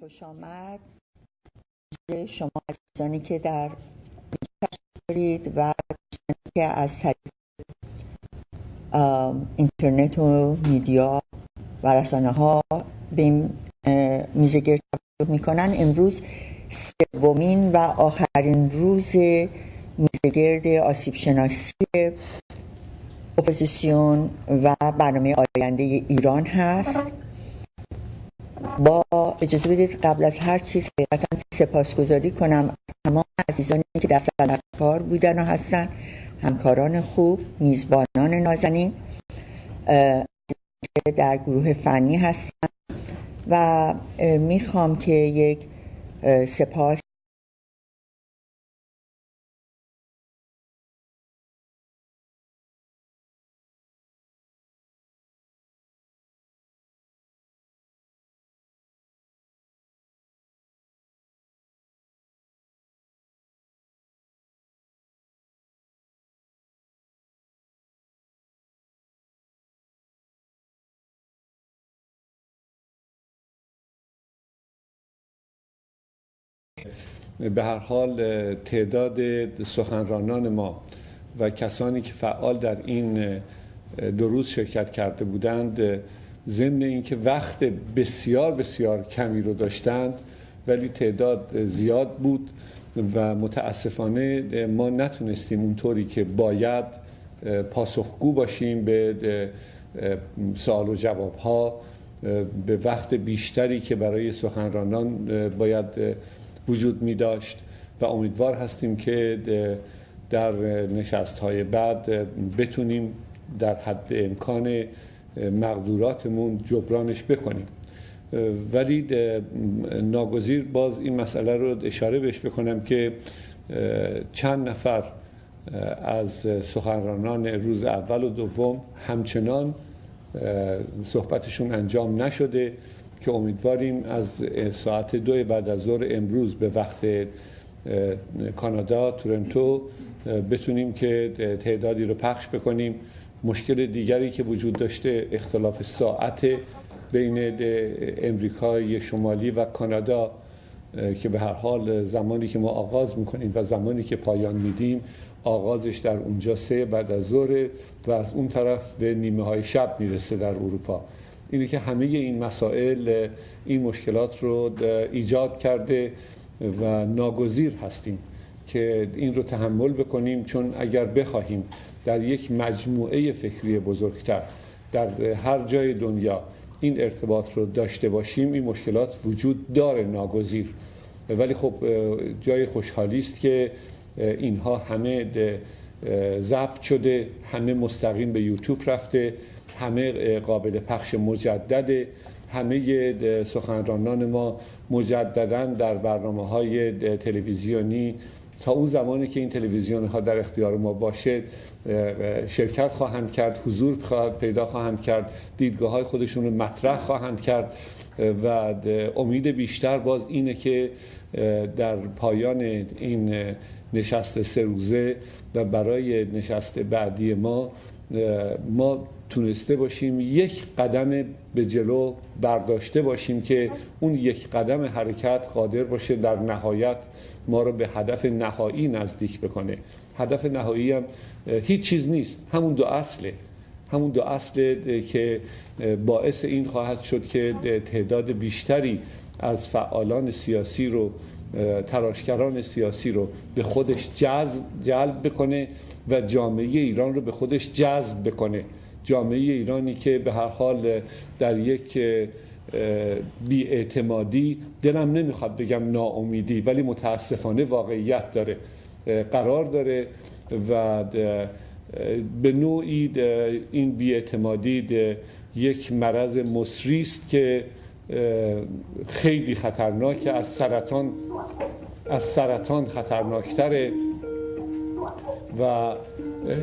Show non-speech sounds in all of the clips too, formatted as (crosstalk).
خوش آمد. شما عزیزانی که در دارید و که از طریق اینترنت و media و رسانه ها به این میزگرد می‌کنن. امروز سومین و آخرین روز میزگرد آسیب شناسی اپوزیسیون و برنامه آینده ایران هست. با اجازه بدید قبل از هر چیز حقیقتا سپاسگزاری کنم. از تمام عزیزانی که در صدق کار بودن و هستن همکاران خوب میزبانان نازنین که در گروه فنی هستن و می‌خوام که یک سپاس به هر حال تعداد سخنرانان ما و کسانی که فعال در این دو روز شرکت کرده بودند ضمن اینکه وقت بسیار بسیار کمی رو داشتند ولی تعداد زیاد بود و متاسفانه ما نتونستیم اونطوری که باید پاسخگو باشیم به سوال و جواب ها به وقت بیشتری که برای سخنرانان باید وجود می داشت و امیدوار هستیم که در نشست های بعد بتونیم در حد امکان مقدوراتمون جبرانش بکنیم. ولی ناگزیر باز این مسئله رو اشاره بهش بکنم که چند نفر از سخنرانان روز اول و دوم همچنان صحبتشون انجام نشده. که امیدواریم از ساعت دو بعد از ظهر امروز به وقت کانادا تورنتو بتونیم که تعدادی رو پخش بکنیم. مشکل دیگری که وجود داشته اختلاف ساعت بین امریکای شمالی و کانادا که به هر حال زمانی که ما آغاز می‌کنیم و زمانی که پایان میدیم آغازش در اونجا سه بعد از ظهر و از اون طرف به نیمه های شب می‌رسه در اروپا. اینه که همه این مسائل این مشکلات رو ایجاد کرده و ناگزیر هستیم که این رو تحمل بکنیم چون اگر بخواهیم در یک مجموعه فکری بزرگتر در هر جای دنیا این ارتباط رو داشته باشیم این مشکلات وجود داره ناگزیر. ولی خب جای خوشحالی است که اینها همه ضبط شده همه مستقیم به یوتیوب رفته همه قابل پخش مجدد همه سخنرانان ما مجددا در برنامه های تلویزیونی. تا اون زمانی که این تلویزیون ها در اختیار ما باشه شرکت خواهند کرد حضور پیدا خواهند کرد دیدگاه های خودشون رو مطرح خواهند کرد. و امید بیشتر باز اینه که در پایان این نشست سه روزه و برای نشست بعدی ما ما تونسته باشیم یک قدم به جلو برداشته باشیم که اون یک قدم حرکت قادر باشه در نهایت ما رو به هدف نهایی نزدیک بکنه. هدف نهایی هم هیچ چیز نیست. همون دو اصله. همون دو اصل که باعث این خواهد شد که تعداد بیشتری از فعالان سیاسی رو تراشکران سیاسی رو به خودش جذب جلب بکنه و جامعه ایران رو به خودش جذب بکنه. جامعه ایرانی که به هر حال در یک بیاعتمادی دلم نمی‌خواد بگم ناامیدی ولی متاسفانه واقعیت داره قرار داره و به نوعی این بیاعتمادی یک مرض مصری است که خیلی خطرناکه از سرطان از سرطان خطرناکتره و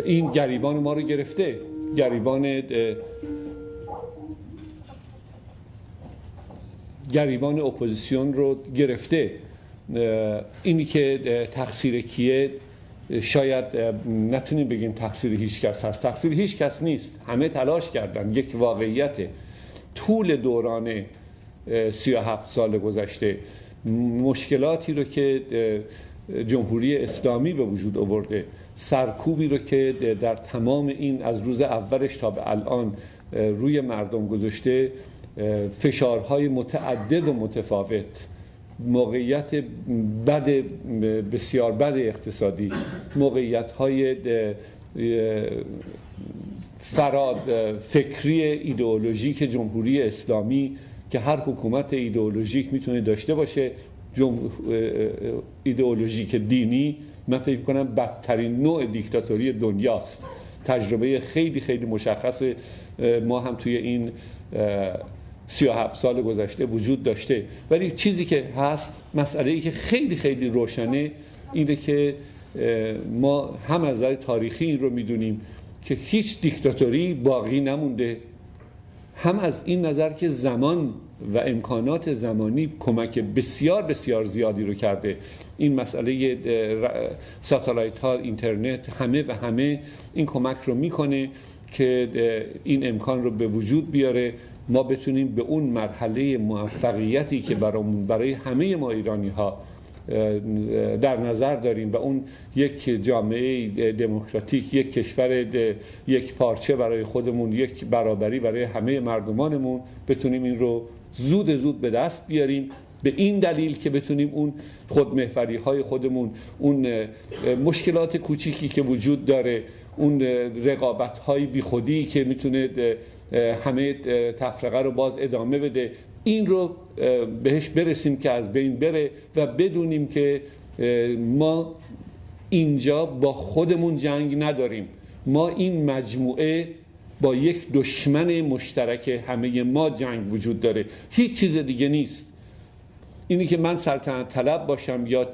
این گریبان ما رو گرفته. گریبان گریبان اپوزیسیون رو گرفته. اینی که تقصیر کیه؟ شاید نتونیم بگیم تقصیر هیچ کس هست. تقصیر هیچ کس نیست. همه تلاش کردن. یک واقعیت طول دوران 37 سال گذشته. مشکلاتی رو که جمهوری اسلامی به وجود آورده. سرکوبی رو که در تمام این از روز اولش تا به الان روی مردم گذاشته فشارهای متعدد و متفاوت موقعیت بد بسیار بد اقتصادی موقعیت های فراد فکری ایدئولوژیک جمهوری اسلامی که هر حکومت ایدئولوژیک می‌تونه داشته باشه ایدئولوژیک دینی من فکر کنم بدترین نوع دیکتاتوری دنیاست. تجربه خیلی خیلی مشخص ما هم توی این سی و هفت سال گذشته وجود داشته. ولی چیزی که هست مسئله ای که خیلی خیلی روشنه اینه که ما هم از نظر تاریخی این رو می‌دونیم که هیچ دیکتاتوری باقی نمونده. هم از این نظر که زمان و امکانات زمانی کمک بسیار بسیار زیادی رو کرده. این مسئله ساتلایت ها اینترنت همه و همه این کمک رو می‌کنه که این امکان رو به وجود بیاره. ما بتونیم به اون مرحله موفقیتی که برامون برای همه ما ایرانی ها در نظر داریم و اون یک جامعه دموکراتیک یک کشور یک پارچه برای خودمون یک برابری برای همه مردمانمون بتونیم این رو زود زود به دست بیاریم. به این دلیل که بتونیم اون خودمهوری های خودمون اون مشکلات کوچیکی که وجود داره اون رقابت های بیخودی که می‌تونه همه تفرقه رو باز ادامه بده این رو بهش برسیم که از بین بره و بدونیم که ما اینجا با خودمون جنگ نداریم. ما این مجموعه با یک دشمن مشترک همه ما جنگ وجود داره. هیچ چیز دیگه نیست. اینی که من سلطنت طلب باشم یا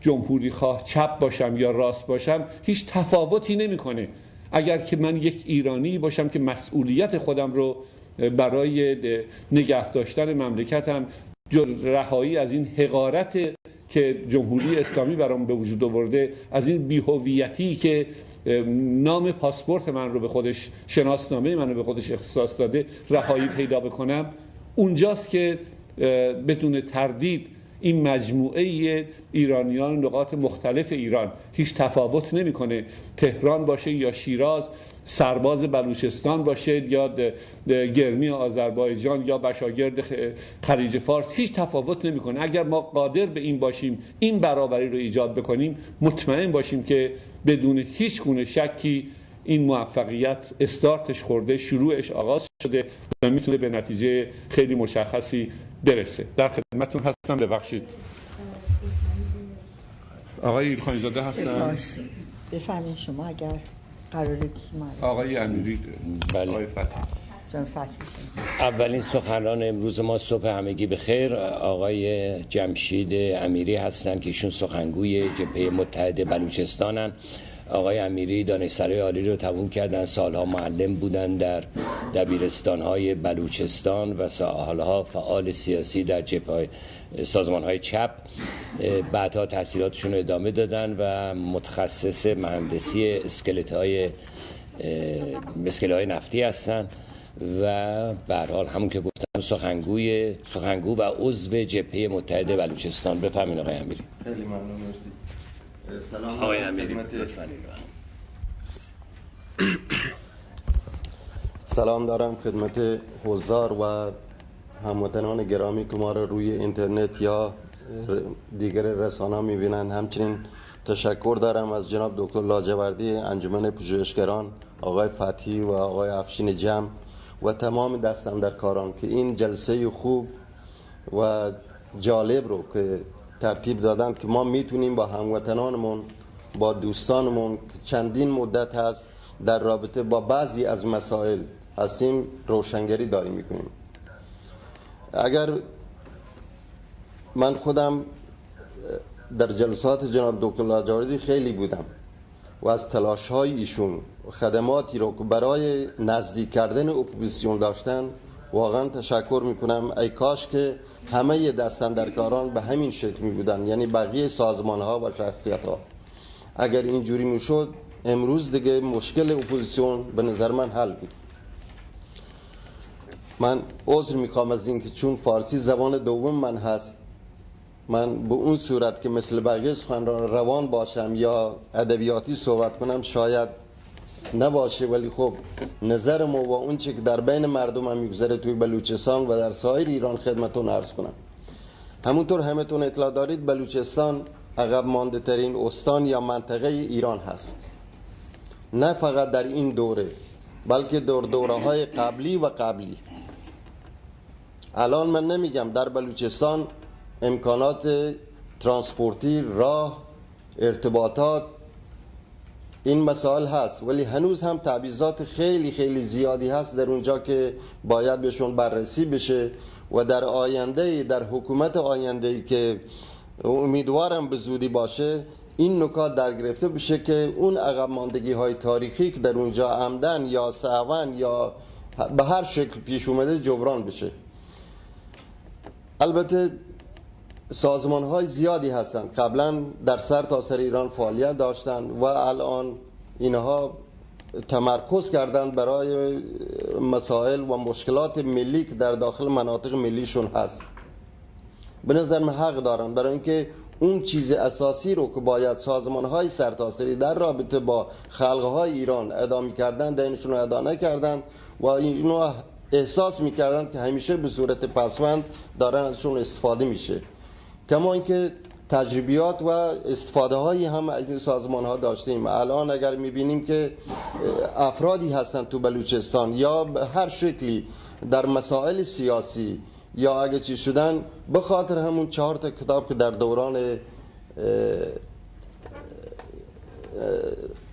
جمهوری خواه چپ باشم یا راست باشم هیچ تفاوتی نمی‌کنه. اگر که من یک ایرانی باشم که مسئولیت خودم رو برای نگه داشتن مملکتم رهایی از این حقارت که جمهوری اسلامی برام به وجود آورده از این بیهویتی که نام پاسپورت من رو به خودش شناسنامه من رو به خودش اختصاص داده رهایی پیدا بکنم اونجاست که بدون تردید این مجموعه ایرانیان نقاط مختلف ایران هیچ تفاوت نمی‌کنه. تهران باشه یا شیراز سرباز بلوچستان باشه یا گرمی آذربایجان یا بشاگرد خلیج فارس هیچ تفاوت نمی‌کنه. اگر ما قادر به این باشیم این برابری رو ایجاد بکنیم مطمئن باشیم که بدون هیچ گونه شکی این موفقیت استارتش خورده شروعش آغاز شده و می‌تونه به نتیجه خیلی مشخصی برسه. در خدمتتون هستم. ببخشید. آقای ایلخانی زاده هستن بفهمین شما اگر قراره آقای امیری. بله. آقای فتح اولین سخنران امروز ما صبح همگی به خیر آقای جمشید امیری هستند که ایشون سخنگوی جبهه متحد بلوچستانن. آقای امیری دانشسرای عالی رو تموم کردن. سالها معلم بودن در دبیرستانهای بلوچستان و سالها فعال سیاسی در جبهه سازمان های چپ بعدها تحصیلاتشون رو ادامه دادن و متخصص مهندسی اسکلت های های نفتی هستن و به حال همون که گفتم سخنگوی سخنگو و عضو جبهه متحد بلوچستان. بفهمین آقای امیری. خیلی ممنون سلام آقای سلام دارم خدمت حضار و هموطنان گرامی که ما رو روی اینترنت یا دیگر رسانه می‌بینن همچنین تشکر دارم از جناب دکتر لاجوردی انجمن پژوهشگران آقای فتحی و آقای افشین جمع و تمام دستم در کاران که این جلسه خوب و جالب رو که ترتیب دادن که ما می‌تونیم با هموطنانمون با دوستانمون که چندین مدت هست در رابطه با بعضی از مسائل هستیم روشنگری داریم می‌کنیم. اگر من خودم در جلسات جناب دکتر لاجوردی خیلی بودم و از تلاش های ایشون خدماتی رو که برای نزدیک کردن اپوزیسیون داشتن واقعا تشکر می‌کنم. ای کاش که همه دستندرکاران به همین شکل می بودن یعنی بقیه سازمان ها و شخصیت ها اگر اینجوری می‌شد امروز دیگه مشکل اپوزیسیون به نظر من حل بود. من عذر می‌خوام از اینکه چون فارسی زبان دوم من هست من به اون صورت که مثل بقیه سخنران روان باشم یا ادبیاتی صحبت کنم شاید نباشه ولی خب نظر ما و اون چه که در بین مردم هم میگذره توی بلوچستان و در سایر ایران خدمتون عرض کنم. همونطور همتون اطلاع دارید بلوچستان عقب مانده ترین استان یا منطقه ایران هست. نه فقط در این دوره بلکه دور دوره های قبلی و قبلی. الان من نمیگم در بلوچستان امکانات ترانسپورتی راه ارتباطات این مسائل هست. ولی هنوز هم تعویضات خیلی خیلی زیادی هست در اونجا که باید بهشون بررسی بشه و در آینده در حکومت آینده که امیدوارم به زودی باشه این نکات در گرفته بشه که اون عقب ماندگی های تاریخی که در اونجا عمدن یا سعون یا به هر شکل پیش اومده جبران بشه. البته سازمان های زیادی هستند. قبلا در سر تا سر ایران فعالیت داشتند و الان اینها تمرکز کردند برای مسائل و مشکلات ملی که در داخل مناطق ملیشون هست. به نظر من حق دارن برای اینکه اون چیز اساسی رو که باید سازمان های سرتاسری در رابطه با خلق های ایران ادا کردن دینشون رو ادا نکردن و اینو احساس می‌کردن که همیشه به صورت پسوند دارن ازشون استفاده میشه. کما اینکه تجربیات و استفاده هایی هم از این سازمان ها داشتیم. الان اگر می‌بینیم که افرادی هستن تو بلوچستان یا هر شکلی در مسائل سیاسی یا اگه چی شدن به خاطر همون چهار تا کتاب که در دوران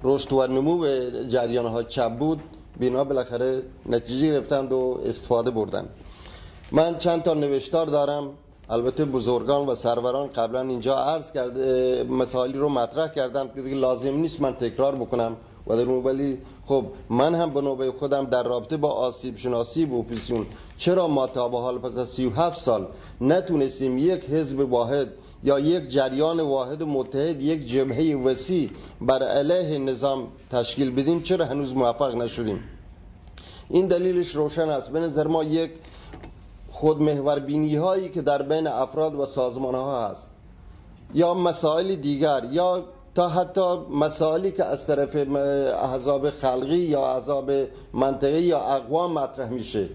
رشد و نمو جریان ها چپ بود بینا بالاخره نتیجه گرفتند و استفاده بردن من چند تا نوشتار دارم. البته بزرگان و سروران قبلا اینجا عرض کرده مسائلی رو مطرح کردم که لازم نیست من تکرار بکنم. و در ولی خب من هم به نوبه خودم در رابطه با آسیب شناسی و اپوزیسیون چرا ما تا به حال پس از 37 سال نتونستیم یک حزب واحد یا یک جریان واحد متحد یک جبهه وسیع بر علیه نظام تشکیل بدیم؟ چرا هنوز موفق نشدیم؟ این دلیلش روشن است. به نظر ما یک خود محور بینی هایی که در بین افراد و سازمان ها هست یا مسائل دیگر یا تا حتی مسائلی که از طرف احزاب خلقی یا احزاب منطقی یا اقوام مطرح میشه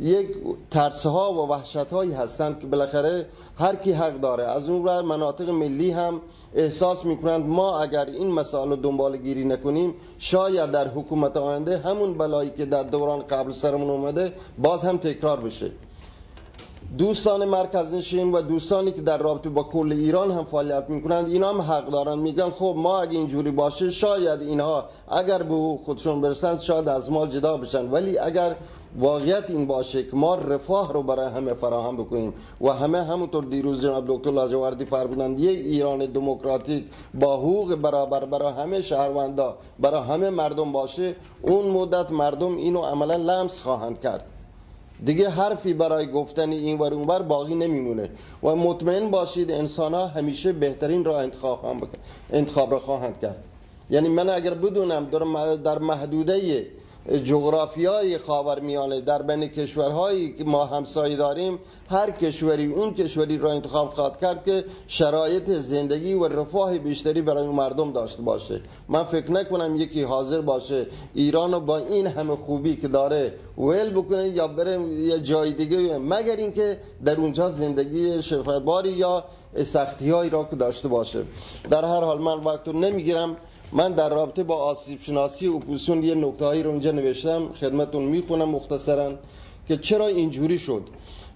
یک ترس ها و وحشت هایی هستند که بالاخره هر کی حق داره. از اون را مناطق ملی هم احساس می‌کنند ما اگر این مسائل رو دنبال گیری نکنیم شاید در حکومت آینده همون بلایی که در دوران قبل سرمون اومده باز هم تکرار بشه. دوستان مرکز نشین و دوستانی که در رابطه با کل ایران هم فعالیت می‌کنند اینا هم حق دارن. میگن خب ما اگه اینجوری باشه شاید اینها اگر به خودشون برسند شاید از ما جدا بشن. ولی اگر واقعیت این باشه که ما رفاه رو برای همه فراهم بکنیم و همه همونطور دیروز جناب دکتر لاجوردی فرمودند یه ایران دموکراتیک با حقوق برابر برای همه شهروندا برای همه مردم باشه اون مدت مردم اینو عملا لمس خواهند کرد. دیگه حرفی برای گفتن این ور اونور باقی نمیمونه. و مطمئن باشید انسان ها همیشه بهترین را انتخاب, هم انتخاب را خواهند کرد. یعنی من اگر بدونم در محدوده جغرافیای خاورمیانه در بین کشورهایی که ما همسایه داریم هر کشوری اون کشوری را انتخاب خواهد کرد که شرایط زندگی و رفاه بیشتری برای مردم داشته باشه. من فکر نکنم یکی حاضر باشه ایران با این همه خوبی که داره ول بکنه یا بره یه جای دیگه مگر اینکه در اونجا زندگی شقاوتباری یا سختی را که داشته باشه. در هر حال من وقت رو نمی‌گیرم. من در رابطه با آسیب شناسی اپوزیسیون یه نکته هایی رو اونجا نوشتم خدمتتون می‌خونم مختصرا که چرا اینجوری شد.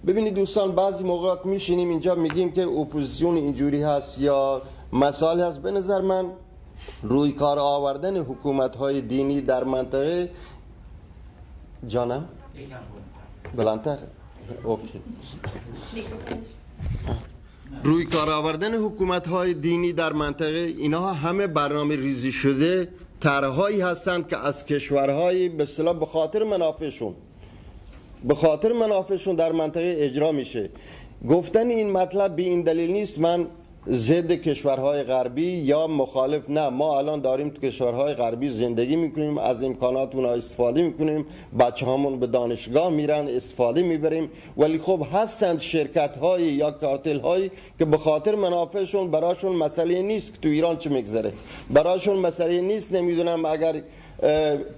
ببینید دوستان بعضی موقعات میشینیم اینجا میگیم که اپوزیسیون اینجوری هست یا مسائل هست. به نظر من روی کار آوردن حکومت های دینی در منطقه جانم؟ بلندتر. اوکی. روی کار آوردن حکومت های دینی در منطقه اینها همه برنامه ریزی شده طرحهایی هستند که از کشورهای به اصطلاح به خاطر منافعشون به خاطر منافعشون در منطقه اجرا میشه. گفتن این مطلب به این دلیل نیست من ضد کشورهای غربی یا مخالف نه. ما الان داریم تو کشورهای غربی زندگی می‌کنیم از امکانات اونا استفاده می‌کنیم بچه همون به دانشگاه میرن استفاده می‌بریم. ولی خب هستند شرکت هایی یا کارتل هایی که به خاطر منافعشون براشون مسئله نیست که تو ایران چه میگذره. براشون مسئله نیست. نمی‌دونم اگر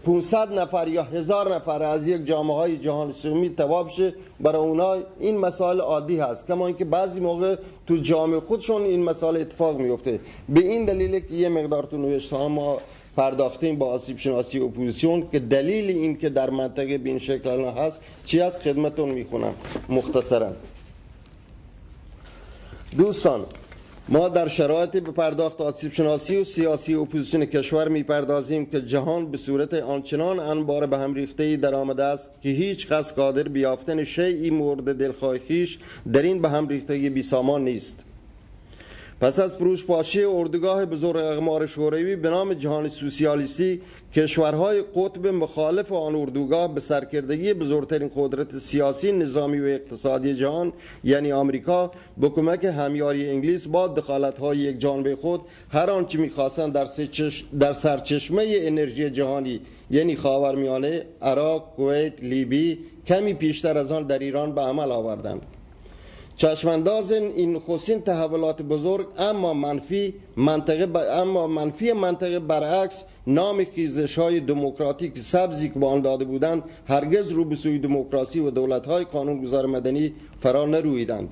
500 نفر یا هزار نفر از یک جامعه های جهان اسلامی تواب شه. برای اونا این مسائل عادی هست. کما اینکه بعضی موقع تو جامعه خودشون این مسائل اتفاق میفته به این دلیل که یه مقدار تو نوشته ما پرداختیم با آسیب شناسی اپوزیسیون که دلیل این که در منطقه به این شکل هست چی از خدمتون می‌خونم. مختصرا. دوستان ما در شرایط به پرداخت آسیب شناسی و سیاسی اپوزیسیون کشور می‌پردازیم که جهان به صورت آنچنان انبار به هم ریخته در آمده است که هیچ کس قادر بیافتن شیعی مورد دلخواه خیش در این به هم ریختگی بی سامان نیست. پس از پاشی اردوگاه بزرگ اقمار شوروی به نام جهان سوسیالیستی کشورهای قطب مخالف آن اردوگاه به سرکردگی بزرگترین قدرت سیاسی نظامی و اقتصادی جهان یعنی آمریکا به کمک همیاری انگلیس با دخالت های یک جانبه خود هر آنچه می‌خواستند در, در سرچشمه انرژی جهانی یعنی خاورمیانه عراق کویت لیبی کمی پیشتر از آن در ایران به عمل آوردند. چشمانداز این خصین تحولات بزرگ اما منفی منطقه اما منفی منطقه برعکس نام خیزش های دموکراتیک سبزی که به آن داده بودند هرگز رو به سوی دموکراسی و دولت های قانونگذار مدنی فرا نرویدند.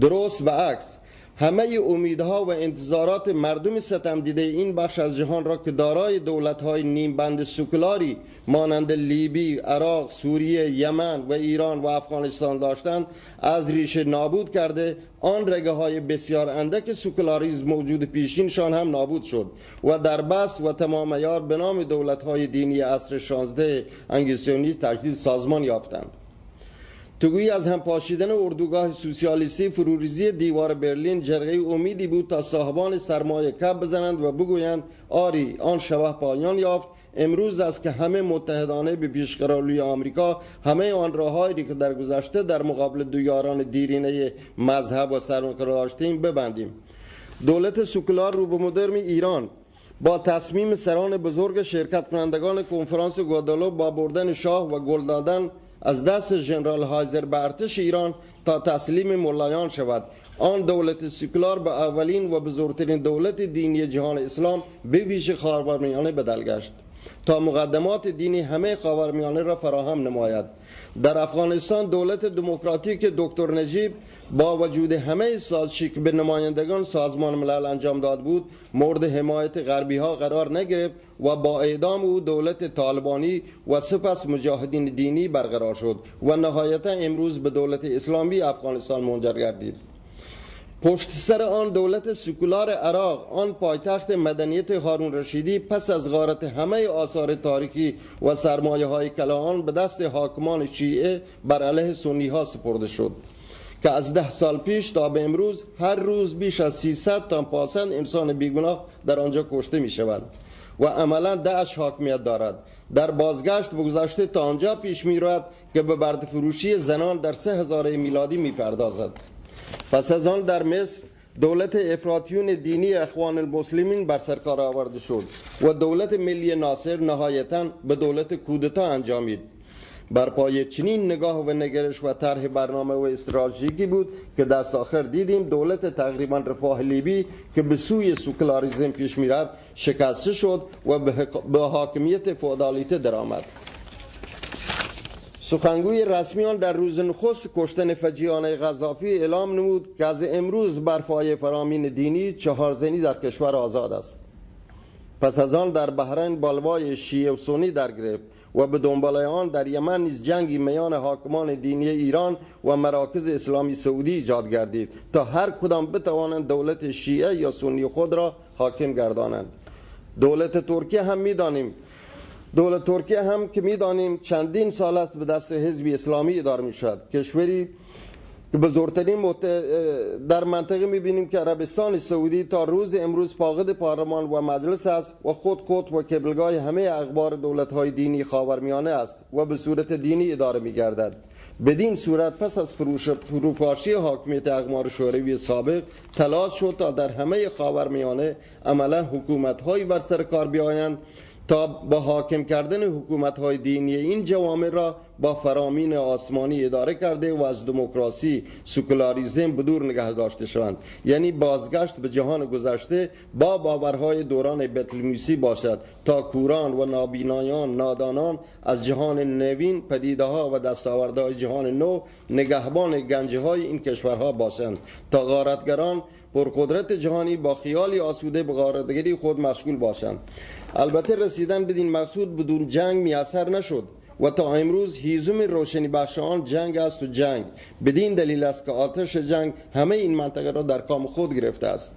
درست عکس همه امیدها و انتظارات مردم ستم دیده این بخش از جهان را که دارای دولت های نیم بند سکولاری مانند لیبی، عراق، سوریه، یمن و ایران و افغانستان داشتند از ریشه نابود کرده آن رگه های بسیار اندک سکولاریزم موجود پیشینشان هم نابود شد و در بس و تمام یار به نام دولت های دینی عصر 16 انگلیسیونی تجدید سازمان یافتند. توگویی از هم پاشیدن اردوگاه سوسیالیستی فروریزی دیوار برلین جرقه امیدی بود تا صاحبان سرمایه کب بزنند و بگویند آری آن شبه پایان یافت. امروز است که همه متحدانه به پیشقراروی آمریکا همه آن راههایی که در گذشته در مقابل دو یاران دیرینه مذهب و سرمایه داشتیم ببندیم. دولت سکولار رو به مدرم ایران. با تصمیم سران بزرگ شرکت کنندگان کنفرانس گوادالو با بردن شاه و گل دادن از دست جنرال هایزر به ارتش ایران تا تسلیم ملایان شود. آن دولت سکولار به اولین و بزرگترین دولت دینی جهان اسلام به ویژه خاورمیانه بدل گشت. تا مقدمات دینی همه خاورمیانه را فراهم نماید. در افغانستان دولت دموکراتیک دکتر نجیب با وجود همه سازشی که به نمایندگان سازمان ملل انجام داد بود مورد حمایت غربی ها قرار نگرفت و با اعدام او دولت طالبانی و سپس مجاهدین دینی برقرار شد و نهایتا امروز به دولت اسلامی افغانستان منجر گردید. پشت سر آن دولت سکولار عراق آن پایتخت مدنیت هارون رشیدی پس از غارت همه آثار تاریخی و سرمایه های کلاهان به دست حاکمان شیعه بر علیه سنی ها سپرده شد. که از ده سال پیش تا به امروز هر روز بیش از 300 تا پاسند انسان بیگناه در آنجا کشته می شود و عملا دعش حاکمیت دارد. در بازگشت به گذشته تا آنجا پیش می رود که به برد فروشی زنان در سه هزار میلادی می پردازد پس از آن در مصر دولت افراطیون دینی اخوان المسلمین بر سرکار آورده شد و دولت ملی ناصر نهایتا به دولت کودتا انجامید. بر پای چنین نگاه و نگرش و طرح برنامه و استراتژیکی بود که دست آخر دیدیم دولت تقریبا رفاه لیبی که به سوی سوکلاریزم پیش می‌رفت شکسته شد و به حاکمیت فودالیته درآمد. سخنگوی رسمیان در روز نخست کشتن فجیانه غذافی اعلام نمود که از امروز بر پای فرامین دینی چهار زنی در کشور آزاد است. پس از آن در بحرین بالوای شیعه و سنی در گرفت و به دنبال آن در یمن نیز جنگی میان حاکمان دینی ایران و مراکز اسلامی سعودی ایجاد گردید تا هر کدام بتوانند دولت شیعه یا سنی خود را حاکم گردانند. دولت ترکیه هم می‌دانیم دولت ترکیه هم که می‌دانیم چندین سال است به دست حزب اسلامی اداره می کشوری که بزرگترین در منطقه می‌بینیم که عربستان سعودی تا روز امروز فاقد پارلمان و مجلس است و خود خود و کبلگاه همه اخبار دولت های دینی خاورمیانه است و به صورت دینی اداره میگردد. بدین صورت پس از فروش فروپاشی حاکمیت اقمار شوروی سابق تلاش شد تا در همه خاورمیانه عملا حکومت هایی بر سر کار بیایند تا با حاکم کردن حکومت های دینی این جوامع را با فرامین آسمانی اداره کرده و از دموکراسی سکولاریزم بدور نگه داشته شوند. یعنی بازگشت به جهان گذشته با باورهای دوران بتلمیسی باشد تا کوران و نابینایان نادانان از جهان نوین پدیده ها و دستاوردهای جهان نو نگهبان گنجه های این کشورها باشند. تا غارتگران پرقدرت جهانی با خیالی آسوده به غارتگری خود مشغول باشند. البته رسیدن بدین مقصود بدون جنگ میسر نشد و تا امروز هیزم روشنی بخش آن جنگ است و جنگ. بدین دلیل است که آتش جنگ همه این منطقه را در کام خود گرفته است.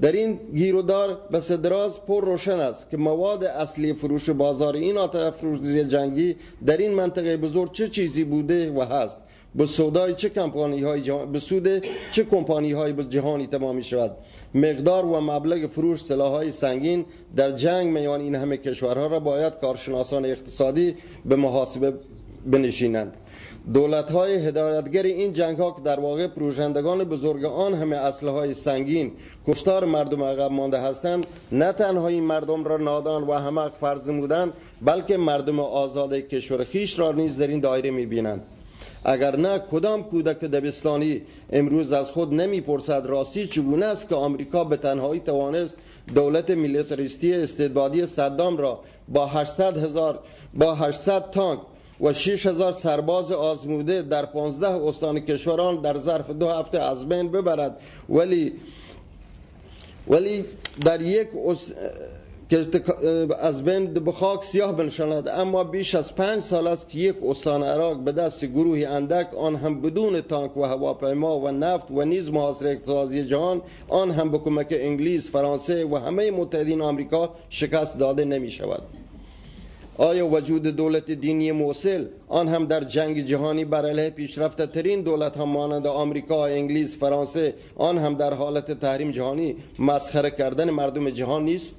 در این گیرودار به صدراز پر روشن است که مواد اصلی فروش بازار این آتش فروزی جنگی در این منطقه بزرگ چه چیزی بوده و هست. به سودای چه کمپانی های جهان... به سود چه کمپانی های جهانی تمام می شود مقدار و مبلغ فروش سلاح های سنگین در جنگ میان این همه کشورها را باید کارشناسان اقتصادی به محاسبه بنشینند. دولت های هدایتگر این جنگ ها که در واقع پروژندگان بزرگ آن همه اسلحه های سنگین کشتار مردم عقب مانده هستند نه تنها این مردم را نادان و همه فرض نمودند بلکه مردم آزاد کشور خیش را نیز در این دایره می‌بینند. اگر نه کدام کودک دبستانی امروز از خود نمی‌پرسد راستی چگونه است که آمریکا به تنهایی توانست دولت میلیتاریستی استعدادی صدام را با 800 هزار با 800 تانک و 6000 سرباز آزموده در 15 استان کشوران در ظرف دو هفته از بین ببرد ولی ولی در یک که از بین به خاک سیاه بنشاند اما بیش از پنج سال است که یک استان عراق به دست گروهی اندک آن هم بدون تانک و هواپیما و نفت و نیز محاصره اقتصادی جهان آن هم به کمک انگلیس فرانسه و همه متحدین آمریکا شکست داده نمی شود آیا وجود دولت دینی موصل آن هم در جنگ جهانی بر علیه پیشرفته ترین دولت هم مانند آمریکا، انگلیس، فرانسه آن هم در حالت تحریم جهانی مسخره کردن مردم جهان نیست؟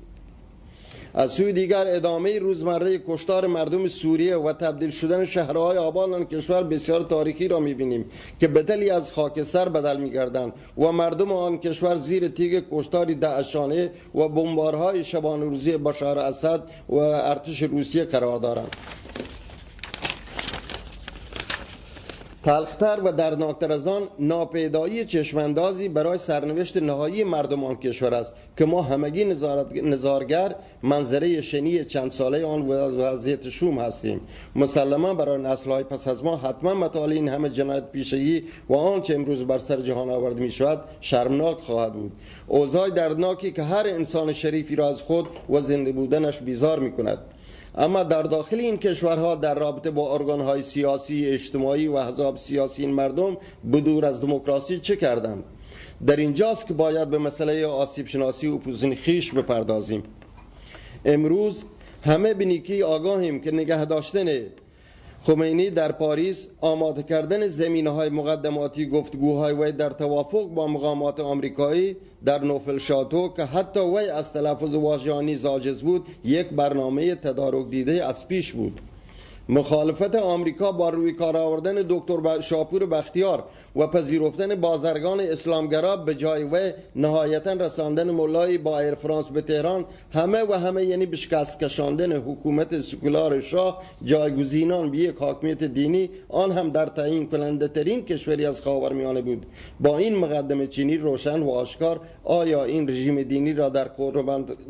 از سوی دیگر ادامه روزمره کشتار مردم سوریه و تبدیل شدن شهرهای آباد آن کشور بسیار تاریخی را می‌بینیم که بدلی از خاکستر بدل میگردند و مردم آن کشور زیر تیگ کشتاری دعشانه و بمبارهای شبان روزی بشار اسد و ارتش روسیه قرار دارند. تلختر و دردناکتر از آن ناپیدایی چشماندازی برای سرنوشت نهایی مردم آن کشور است که ما همگی نظارگر منظره شنی چند ساله آن وضعیت شوم هستیم. مسلما برای نسلهای پس از ما حتما مطالع این همه جنایت پیشگی و آنچه امروز بر سر جهان آورده می شود شرمناک خواهد بود. اوضاع دردناکی که هر انسان شریفی را از خود و زنده بودنش بیزار می کند اما در داخل این کشورها در رابطه با ارگانهای سیاسی اجتماعی و حزاب سیاسی این مردم بدور از دموکراسی چه کردند؟ در اینجاست که باید به مسئله آسیب شناسی و پوزین خیش بپردازیم. امروز همه بینیکی آگاهیم که نگه داشتن خمینی در پاریس آماده کردن زمینه های مقدماتی گفتگوهای وی در توافق با مقامات آمریکایی در نوفل شاتو که حتی وی از تلفظ واژانی زاجز بود یک برنامه تدارک دیده از پیش بود. مخالفت آمریکا با روی کار آوردن دکتر شاپور بختیار و پذیرفتن بازرگان اسلامگرا به جای و نهایتا رساندن مولای با ایر فرانس به تهران همه و همه یعنی به شکست کشاندن حکومت سکولار شاه جایگزینان به یک حاکمیت دینی آن هم در تعیین کننده ترین کشوری از خاورمیانه بود. با این مقدمه چینی روشن و آشکار آیا این رژیم دینی را در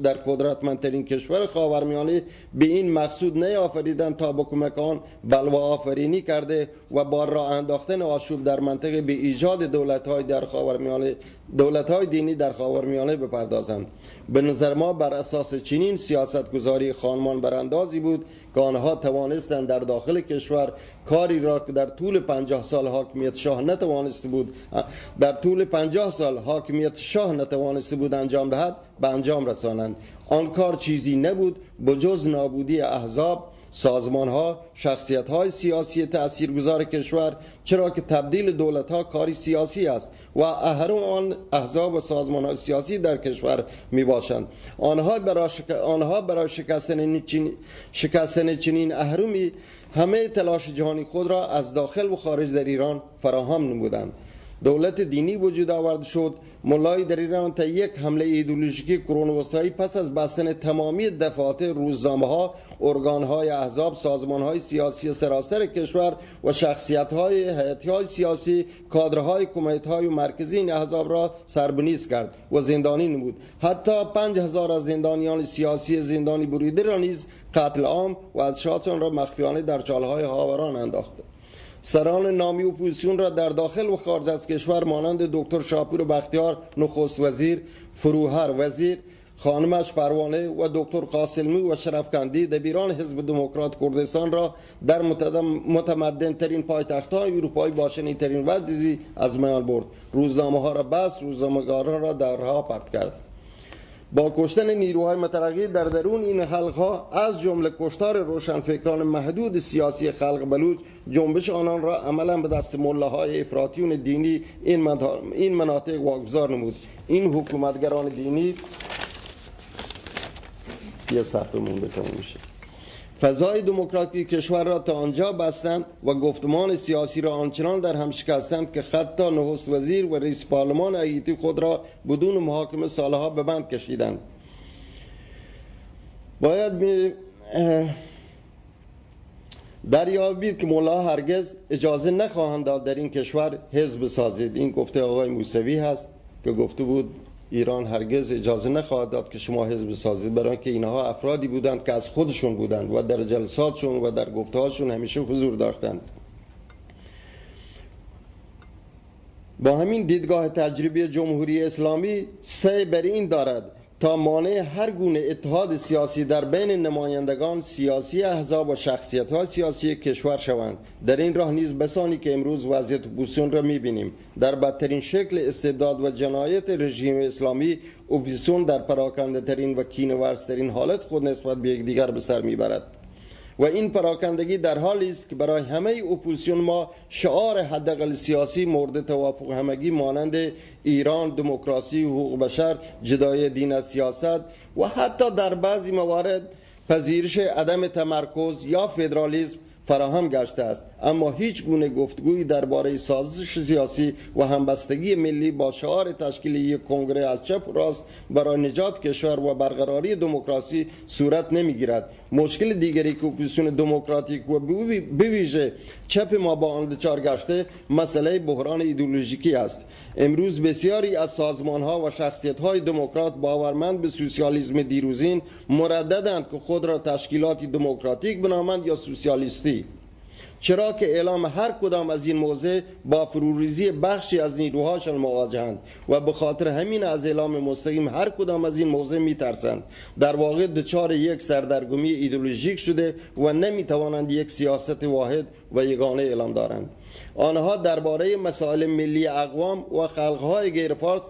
در قدرتمندترین کشور خاورمیانه به این مقصود نیافریدن تا با کمک آن بلوا آفرینی کرده و با راه انداختن آشوب در منطقه به ایجاد دولت های در خاورمیانه دولت های دینی در خاورمیانه بپردازند. به نظر ما بر اساس چنین سیاست گذاری خانمان براندازی بود که آنها توانستند در داخل کشور کاری را که در طول پنجاه سال حاکمیت شاه نتوانسته بود در طول پنجاه سال حاکمیت شاه نتوانسته بود انجام دهد به انجام رسانند. آن کار چیزی نبود بجز نابودی احزاب سازمان ها شخصیت های سیاسی تاثیرگذار کشور چرا که تبدیل دولت ها کاری سیاسی است و اهرم آن احزاب و سازمان های سیاسی در کشور می باشند آنها برای, شک... آنها برای شکستن, چین... شکستن چنین اهرمی همه تلاش جهانی خود را از داخل و خارج در ایران فراهم نمودند. دولت دینی وجود آورد شد. ملای در ایران تا یک حمله ایدولوژیکی کرون وسطایی پس از بستن تمامی دفعات روزنامه ها ارگان های احزاب سازمان های سیاسی سراسر کشور و شخصیت های حیاتی های سیاسی کادرهای کمیت های و مرکزی این احزاب را سر به نیست کرد و زندانی نمود. حتی پنج هزار از زندانیان سیاسی زندانی بریده را نیز قتل عام و اجسادشان را مخفیانه در چاله‌های خاوران انداخته سران نامی اپوزیسیون را در داخل و خارج از کشور مانند دکتر شاپور بختیار نخست وزیر فروهر وزیر خانمش پروانه و دکتر قاسلمی و شرفکندی دبیران حزب دموکرات کردستان را در متمدن ترین پایتخت های اروپایی باشنی ترین وضعی از میان برد. روزنامه ها را بس روزنامه را در راه پرت کرد. با کشتن نیروهای مترقی در درون این حلق ها از جمله کشتار روشنفکران محدود سیاسی خلق بلوچ جنبش آنان را عملا به دست های افراطیون دینی این مناطق واگذار نمود. این حکومتگران دینی یه صفحه مونده میشه. فضای دموکراتی کشور را تا آنجا بستند و گفتمان سیاسی را آنچنان در هم شکستند که حتی نخست وزیر و رئیس پارلمان ایتی خود را بدون محاکمه سالها به بند کشیدند. باید می دریابید که مولا هرگز اجازه نخواهند داد در این کشور حزب سازید. این گفته آقای موسوی هست که گفته بود ایران هرگز اجازه نخواهد داد که شما حزب سازید برای که اینها افرادی بودند که از خودشون بودند و در جلساتشون و در گفتهاشون همیشه حضور داشتند. با همین دیدگاه تجربی جمهوری اسلامی سعی بر این دارد تا مانع هر گونه اتحاد سیاسی در بین نمایندگان سیاسی احزاب و شخصیت ها سیاسی کشور شوند. در این راه نیز بسانی که امروز وضعیت اپوزیسیون را می‌بینیم. در بدترین شکل استبداد و جنایت رژیم اسلامی اپوزیسیون در پراکنده ترین و کینه‌ورزترین حالت خود نسبت به یکدیگر به سر می‌برد. و این پراکندگی در حالی است که برای همه اپوزیسیون ما شعار حداقل سیاسی مورد توافق همگی مانند ایران دموکراسی حقوق بشر جدای دین از سیاست و حتی در بعضی موارد پذیرش عدم تمرکز یا فدرالیسم فراهم گشته است. اما هیچ گونه گفتگویی درباره سازش سیاسی و همبستگی ملی با شعار تشکیل یک کنگره از چپ راست برای نجات کشور و برقراری دموکراسی صورت نمی‌گیرد. مشکل دیگری که اپوزیسیون دموکراتیک و بویژه چپ ما با آن دچار گشته مسئله بحران ایدئولوژیکی است. امروز بسیاری از سازمان ها و شخصیت های دموکرات باورمند به سوسیالیسم دیروزین مرددند که خود را تشکیلاتی دموکراتیک بنامند یا سوسیالیستی. چرا که اعلام هر کدام از این موضع با فروریزی بخشی از نیروهاشان مواجهند و به خاطر همین از اعلام مستقیم هر کدام از این موضع میترسند. در واقع دچار یک سردرگمی ایدولوژیک شده و نمی‌توانند یک سیاست واحد و یگانه اعلام دارند. آنها درباره مسائل ملی اقوام و خلقهای غیرفارس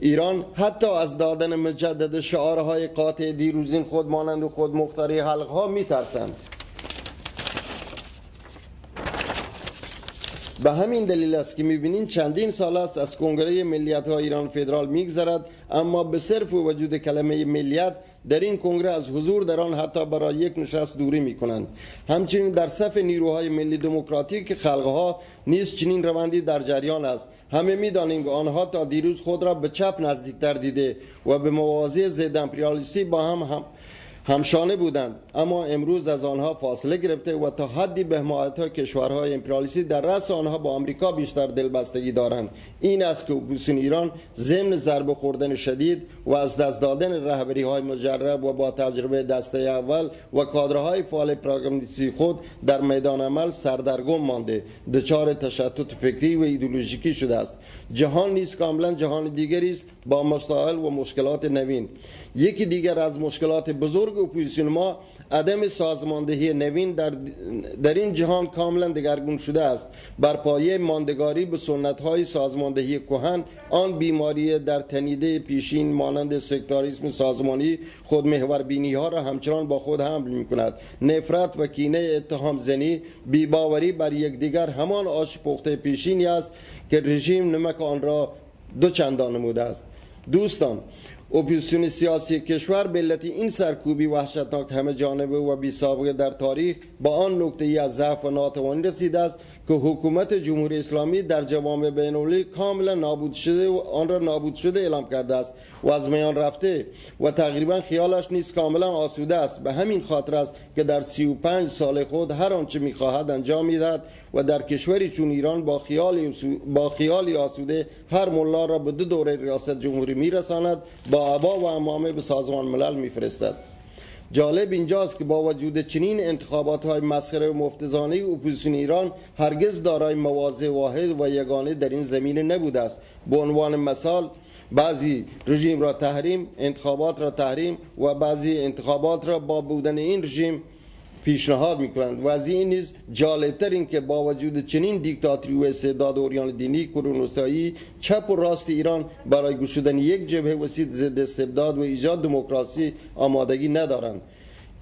ایران حتی از دادن مجدد شعارهای قاطع دیروزین خود مانند و خود مختاری حلقها میترسند. به همین دلیل است که می‌بینین چندین سال است از کنگره ملیت ها ایران فدرال میگذرد اما به صرف وجود کلمه ملیت در این کنگره از حضور در آن حتی برای یک نشست دوری می کنند همچنین در صف نیروهای ملی دموکراتیک خلقها نیز چنین روندی در جریان است. همه می‌دانیم که آنها تا دیروز خود را به چپ نزدیکتر دیده و با مواضع ضد امپریالیستی با هم, هم هم‌شانه بودند. اما امروز از آنها فاصله گرفته و تا حدی به های کشورهای امپریالیستی در رأس آنها با آمریکا بیشتر دلبستگی دارند. این است که اپوزیسیون ایران ضمن ضربه خوردن شدید و از دست دادن رهبری های مجرب و با تجربه دسته اول و کادرهای فعال پروگرامیستی خود در میدان عمل سردرگم مانده. دچار تشتت فکری و ایدئولوژیکی شده است. جهان نیز کاملا جهان دیگری است. با مسائل و مشکلات نوین. یکی دیگر از مشکلات بزرگ بزرگ اپوزیسیون ما عدم سازماندهی نوین در, در این جهان کاملا دگرگون شده است. بر پایه ماندگاری به سنت های سازماندهی کهن آن بیماری در تنیده پیشین مانند سکتاریسم سازمانی خود محور بینی ها را همچنان با خود حمل می کند نفرت و کینه اتهام زنی بی‌باوری بر یکدیگر همان آش پخته پیشینی است که رژیم نمک آن را دو چندان نموده است. دوستان اپوزیسیون سیاسی کشور به علت این سرکوبی وحشتناک همه جانبه و بی سابقه در تاریخ به آن نکته ای از ضعف و ناتوانی رسیده است که حکومت جمهوری اسلامی در جوامع بین کاملا نابود شده و آن را نابود شده اعلام کرده است و از میان رفته و تقریبا خیالش نیست کاملا آسوده است. به همین خاطر است که در 35 سال خود هر آنچه می‌خواهد انجام می‌دهد و در کشوری چون ایران با خیال با خیالی آسوده هر ملا را به دو دوره ریاست جمهوری میرساند با عبا و امامه به سازمان ملل میفرستد. جالب اینجاست که با وجود چنین انتخابات های مسخره و مفتزانه اپوزیسیون ایران هرگز دارای مواضع واحد و یگانه در این زمینه نبوده است. به عنوان مثال بعضی رژیم را تحریم انتخابات را تحریم و بعضی انتخابات را با بودن این رژیم پیشنهاد می‌کنند. و از این نیز جالبتر این که با وجود چنین دیکتاتوری و استعداد اوریان دینی کرونوسایی چپ و راست ایران برای گشودن یک جبهه وسیط ضد استبداد و ایجاد دموکراسی آمادگی ندارند.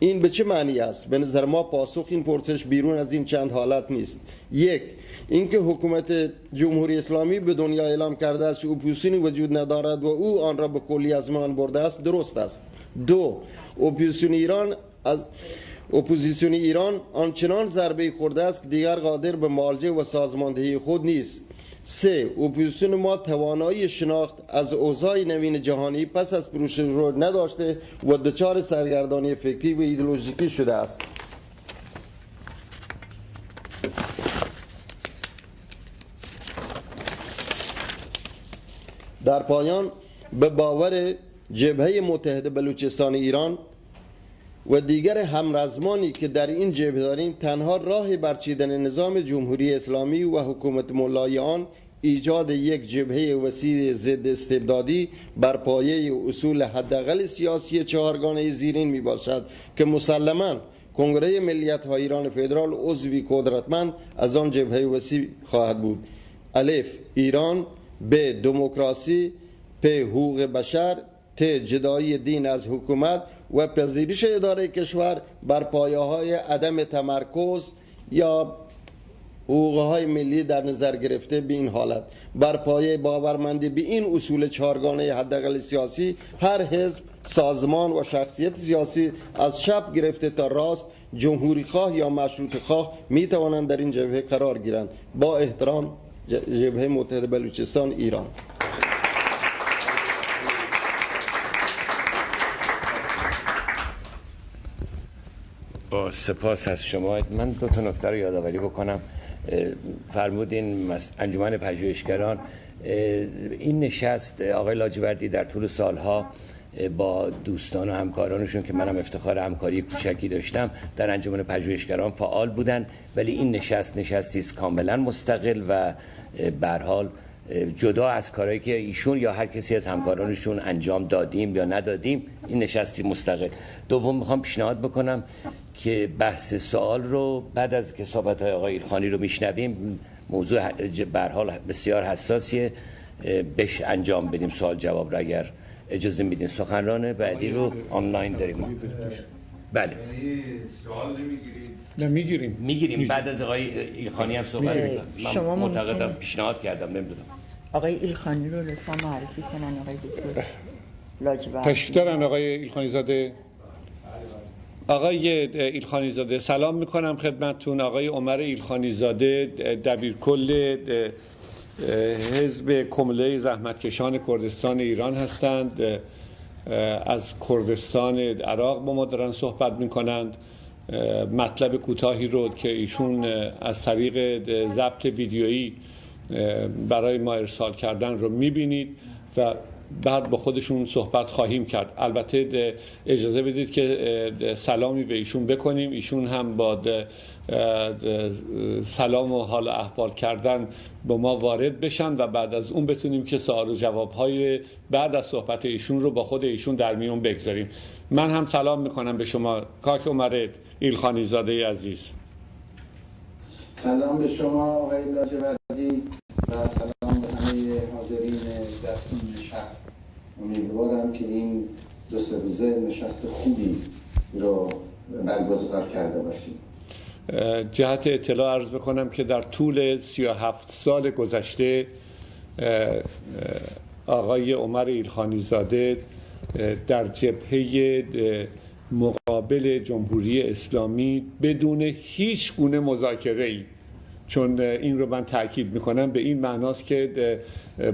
این به چه معنی است؟ به نظر ما پاسخ این پرسش بیرون از این چند حالت نیست. یک اینکه حکومت جمهوری اسلامی به دنیا اعلام کرده است که اپوزیسیونی وجود ندارد و او آن را به کلی از بین برده است درست است. دو اپوزیسیون ایران از اپوزیسیون ایران آنچنان ضربه خورده است که دیگر قادر به معالجه و سازماندهی خود نیست سه اپوزیسیون ما توانایی شناخت از اوضاع نوین جهانی پس از فروپاشی رو نداشته و دچار سرگردانی فکری و ایدئولوژیکی شده است در پایان به باور جبهه متحد بلوچستان ایران و دیگر همرزمانی که در این جبهه داریم تنها راه برچیدن نظام جمهوری اسلامی و حکومت ملای آن ایجاد یک جبهه وسیع ضد استبدادی بر پایه اصول حداقل سیاسی چهارگانه زیرین می باشد که مسلما کنگره ملیت های ایران فدرال عضوی قدرتمند از آن جبهه وسیع خواهد بود. الف ایران به دموکراسی پ حقوق بشر ت جدایی دین از حکومت و پذیرش اداره کشور بر پایه های عدم تمرکز یا حقوق های ملی در نظر گرفته به این حالت. بر پایه باورمندی به این اصول چهارگانه حداقل سیاسی هر حزب سازمان و شخصیت سیاسی از شب گرفته تا راست جمهوری خواه یا مشروط خواه می توانند در این جبهه قرار گیرند. با احترام جبهه متحد بلوچستان ایران. با سپاس از شما. من دو تا نکته رو یادآوری بکنم. فرمودین انجمن پژوهشگران. این نشست آقای لاجوردی در طول سالها با دوستان و همکارانشون که منم افتخار همکاری کوچکی داشتم در انجمن پژوهشگران فعال بودن. ولی این نشست نشستی است کاملا مستقل و به حال جدا از کارهایی که ایشون یا هر کسی از همکارانشون انجام دادیم یا ندادیم این نشستی مستقل. دوم می‌خوام پیشنهاد بکنم. که بحث سوال رو بعد از که صحبت های آقای ایلخانی رو میشنویم موضوع حال بسیار حساسیه. بهش انجام بدیم سوال جواب رو اگر اجازه میدین. سخنران بعدی رو آنلاین داریم بله. سوال نه می‌گیریم. می‌گیریم. بعد از آقای ایلخانی هم صحبت من شما معتقدم پیشنهاد کردم نمی‌دونم. آقای ایلخانی رو لطفا معرفی کنن آقای دکتر. لاجورد تشریف دارن آقای ایلخانی زاده آقای ایلخانی زاده سلام می‌کنم خدمتتون. آقای عمر ایلخانی زاده دبیر کل حزب کمله زحمتکشان کردستان ایران هستند. از کردستان عراق با ما دارن صحبت می‌کنند. مطلب کوتاهی رو که ایشون از طریق ضبط ویدیویی برای ما ارسال کردن رو می‌بینید و بعد با خودشون صحبت خواهیم کرد. البته اجازه بدید که سلامی به ایشون بکنیم. ایشون هم با سلام و حال احوال کردن با ما وارد بشن و بعد از اون بتونیم که سوال و جواب های بعد از صحبت ایشون رو با خود ایشون در میون بگذاریم. من هم سلام می‌کنم به شما. کاک عمرت ایلخانی زاده عزیز. سلام به شما آقای لاجوردی و سلام به همه حاضرین امیدوارم که این دو سه روزه نشست خوبی رو برگزار کرده باشیم. جهت اطلاع عرض بکنم که در طول 37 سال گذشته آقای عمر ایلخانی زاده در جبهه مقابل جمهوری اسلامی بدون هیچ گونه مذاکره ای چون این رو من تاکید می‌کنم به این معناست که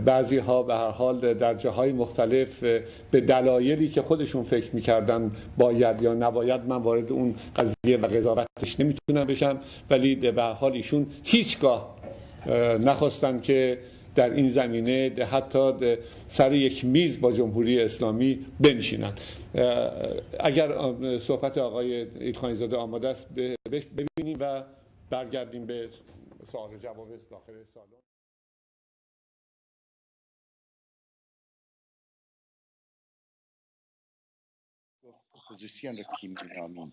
بعضی ها به هر حال در جاهای مختلف به دلایلی که خودشون فکر می‌کردن باید یا نباید من وارد اون قضیه و قضاوتش نمی‌تونم بشم. ولی به هر حال ایشون هیچگاه نخواستن که در این زمینه حتی سر یک میز با جمهوری اسلامی بنشینن. اگر صحبت آقای ایلخانی آماده است ببینیم و برگردیم به سوال جواب داخل سالن. اپوزیسیون رو کی مینامیم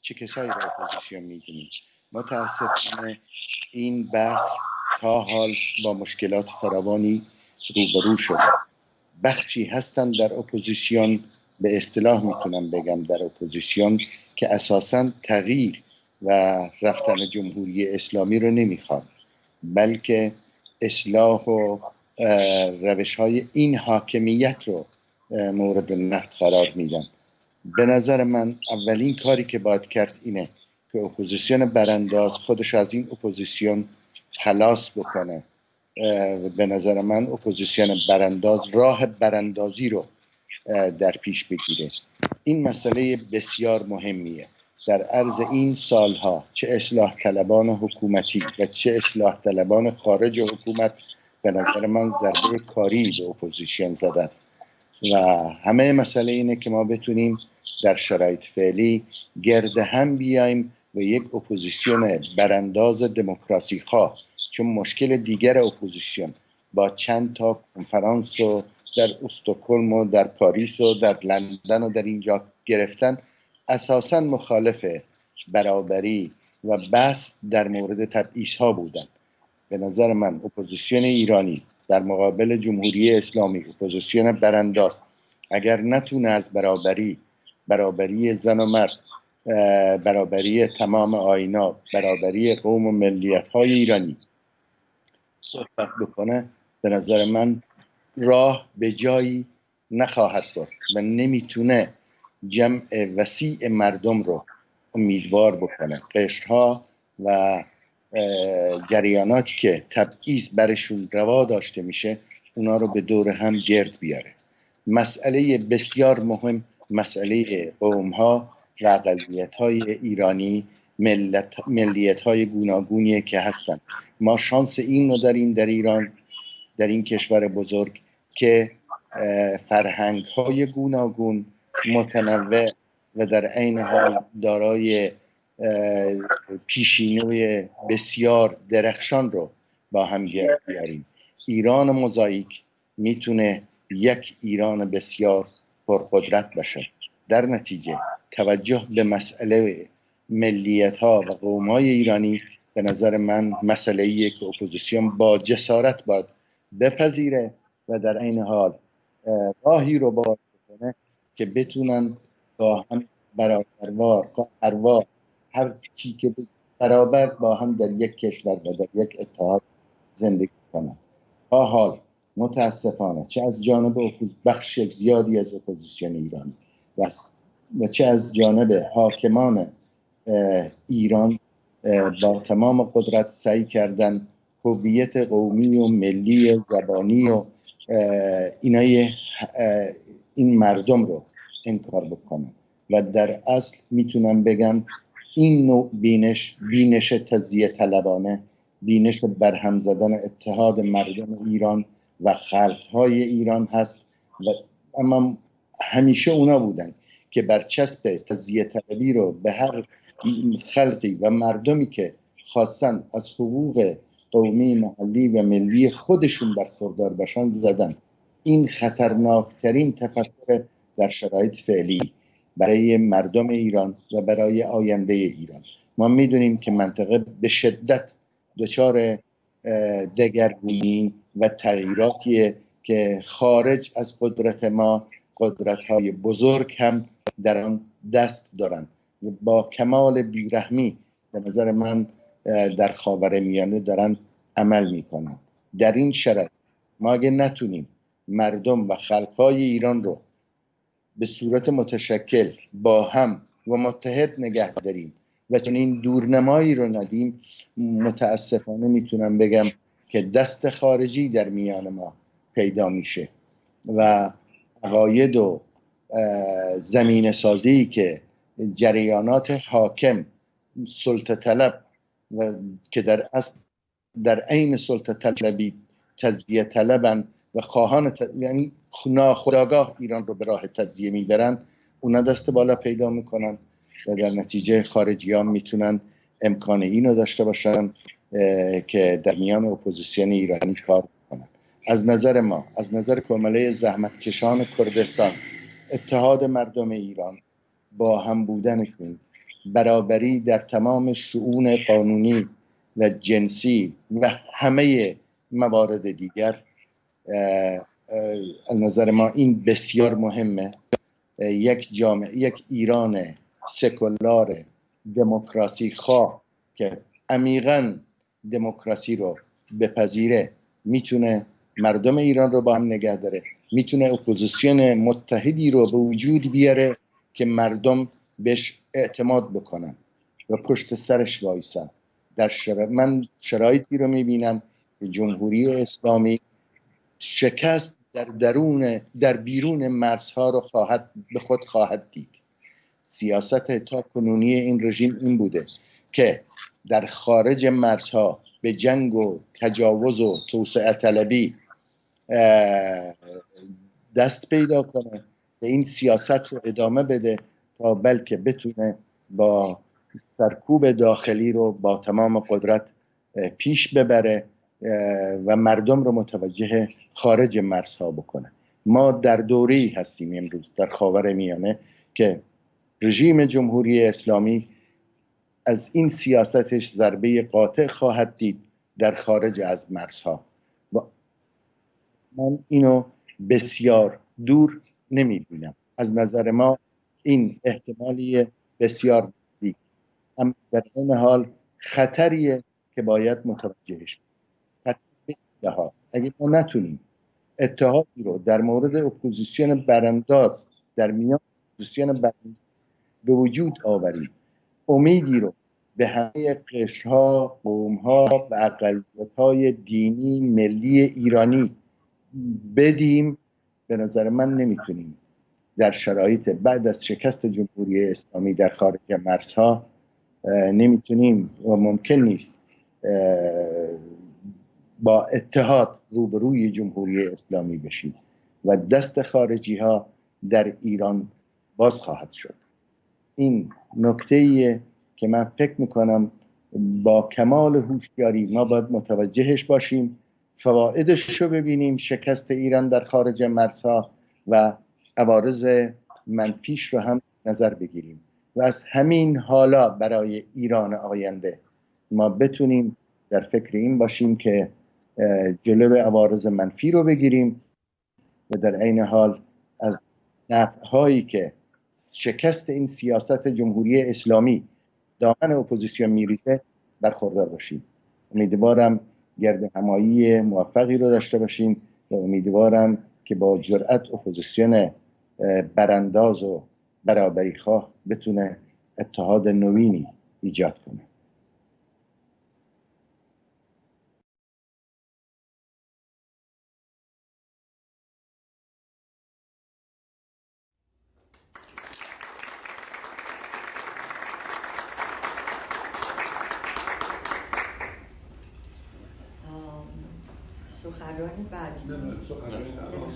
چه کسایی رو اپوزیسیون می‌دونیم متاسفانه این بحث تا حال با مشکلات فراوانی روبرو شده. بخشی هستند در اپوزیسیون به اصطلاح می‌تونم بگم در اپوزیسیون که اساسا تغییر و رفتن جمهوری اسلامی رو نمی‌خوان بلکه اصلاح و روش های این حاکمیت رو مورد نقد قرار میدن به نظر من اولین کاری که باید کرد اینه که اپوزیسیون برانداز خودش از این اپوزیسیون خلاص بکنه. به نظر من اپوزیسیون برانداز راه براندازی رو در پیش بگیره. این مسئله بسیار مهمیه. در عرض این سالها چه اصلاح طلبان حکومتی و چه اصلاح طلبان خارج حکومت به نظر من ضربه کاری به اپوزیسیون زدن. و همه مسئله اینه که ما بتونیم در شرایط فعلی گرد هم بیایم و یک اپوزیسیون برانداز دموکراسی خواه. چون مشکل دیگر اپوزیسیون با چند تا کنفرانس و در استکهلم و در پاریس و در لندن و در اینجا گرفتن اساسا مخالف برابری و بحث در مورد تبعیض ها بودن. به نظر من اپوزیسیون ایرانی در مقابل جمهوری اسلامی اپوزیسیون برانداز اگر نتونه از برابری برابری زن و مرد برابری تمام آینا برابری قوم و ملیت های ایرانی صحبت بکنه به نظر من راه به جایی نخواهد برد و نمی‌تونه جمع وسیع مردم رو امیدوار بکنه. قشرها و جریاناتی که تبعیض برشون روا داشته میشه اونا رو به دور هم گرد بیاره. مسئله بسیار مهم مسئله قوم ها و اقلیت های ایرانی ملت، ملیت های گوناگونیه که هستن. ما شانس این رو داریم در ایران در این کشور بزرگ که فرهنگ های گوناگون متنوع و در عین حال دارای پیشینه‌ی بسیار درخشان رو با هم بیاریم ایران موزاییک می‌تونه یک ایران بسیار پرقدرت باشه. در نتیجه توجه به مسئله ملیت ها و قوم های ایرانی به نظر من مسئله ایه که اپوزیسیون با جسارت باید بپذیره و در این حال راهی رو بکنه که بتونن با هم برابروار خواهروار هر چی که برابر با هم در یک کشور و در یک اتحاد زندگی کنن. تا حال متاسفانه چه از جانب بخش زیادی از اپوزیسیون ایرانی و چه از جانب حاکمان ایران با تمام قدرت سعی کردن هویت قومی و ملی و زبانی و اینای این مردم رو انکار بکنن و در اصل می‌تونم بگم این نوع بینش بینش تزیه طلبانه بینش برهم زدن اتحاد مردم ایران و خلقهای ایران هست و اما همیشه اونا بودن که برچسب تزیه طلبی رو به هر خلقی و مردمی که خواستن از حقوق قومی محلی و ملی خودشون برخوردار بشن زدن. این خطرناکترین تفکر در شرایط فعلی برای مردم ایران و برای آینده ایران. ما می‌دونیم که منطقه به شدت دچار دگرگونی و تغییراتیه که خارج از قدرت ما قدرت های بزرگ هم در آن دست دارند با کمال بیرحمی به نظر من در خاور میانه دارن عمل می‌کنن. در این شرط ما اگه نتونیم مردم و خلقهای ایران رو به صورت متشکل با هم و متحد نگه داریم و چون این دورنمایی رو ندیم متاسفانه می‌تونم بگم که دست خارجی در میان ما پیدا میشه و عقاید و زمین سازی که جریانات حاکم سلطه طلب و که در اصل در عین سلطه طلبی تزیه طلبن و خواهان ت... یعنی ناخداگاه ایران رو به راه تزیه می‌برن اونا دست بالا پیدا می‌کنن و در نتیجه خارجی می‌تونن امکان اینو داشته باشن که در میان اپوزیسیون ایرانی کار کنن. از نظر ما از نظر کمله زحمتکشان کردستان اتحاد مردم ایران با هم بودنشون برابری در تمام شعون قانونی و جنسی و همه موارد دیگر از نظر ما این بسیار مهمه. یک جامعه یک ایران سکولار دموکراسی خواه که عمیقا دموکراسی رو بپذیره می‌تونه مردم ایران رو با هم نگه داره می‌تونه اپوزیسیون متحدی رو به وجود بیاره که مردم بهش اعتماد بکنن و پشت سرش وایسن. در من شرایطی رو می‌بینم جمهوری اسلامی شکست در درون در بیرون مرزها رو خواهد به خود خواهد دید. سیاست تا کنونی این رژیم این بوده که در خارج مرزها به جنگ و تجاوز و توسعه طلبی دست پیدا کنه و این سیاست رو ادامه بده تا بلکه بتونه با سرکوب داخلی رو با تمام قدرت پیش ببره و مردم رو متوجه خارج مرزها بکنه ما در دوری هستیم امروز در خاور میانه که رژیم جمهوری اسلامی از این سیاستش ضربه قاطع خواهد دید در خارج از مرزها. و من اینو بسیار دور نمی بینم از نظر ما این احتمالی بسیار نزدیک اما در این حال خطریه که باید متوجهش هاست اگه ما نتونیم اتحادی رو در مورد اپوزیسیون برانداز در میان اپوزیسیون برانداز به وجود آوریم امیدی رو به همه قشرها قومها و اقلیت های دینی ملی ایرانی بدیم به نظر من نمی‌تونیم. در شرایط بعد از شکست جمهوری اسلامی در خارج مرزها نمی‌تونیم. و ممکن نیست. با اتحاد روبروی جمهوری اسلامی بشیم و دست خارجی ها در ایران باز خواهد شد. این نکته که من فکر می‌کنم با کمال هوشیاری ما باید متوجهش باشیم فوایدش رو ببینیم شکست ایران در خارج مرزها و عوارض منفیش رو هم نظر بگیریم. و از همین حالا برای ایران آینده ما بتونیم در فکر این باشیم که جلو عوارض منفی رو بگیریم و در عین حال از هایی که شکست این سیاست جمهوری اسلامی دامن اپوزیسیون میریزه برخوردار باشیم. امیدوارم گرد همایی موفقی رو داشته باشیم و امیدوارم که با جرأت اپوزیسیون برانداز و برابری خواه بتونه اتحاد نوینی ایجاد کنه سخنرانی بعدی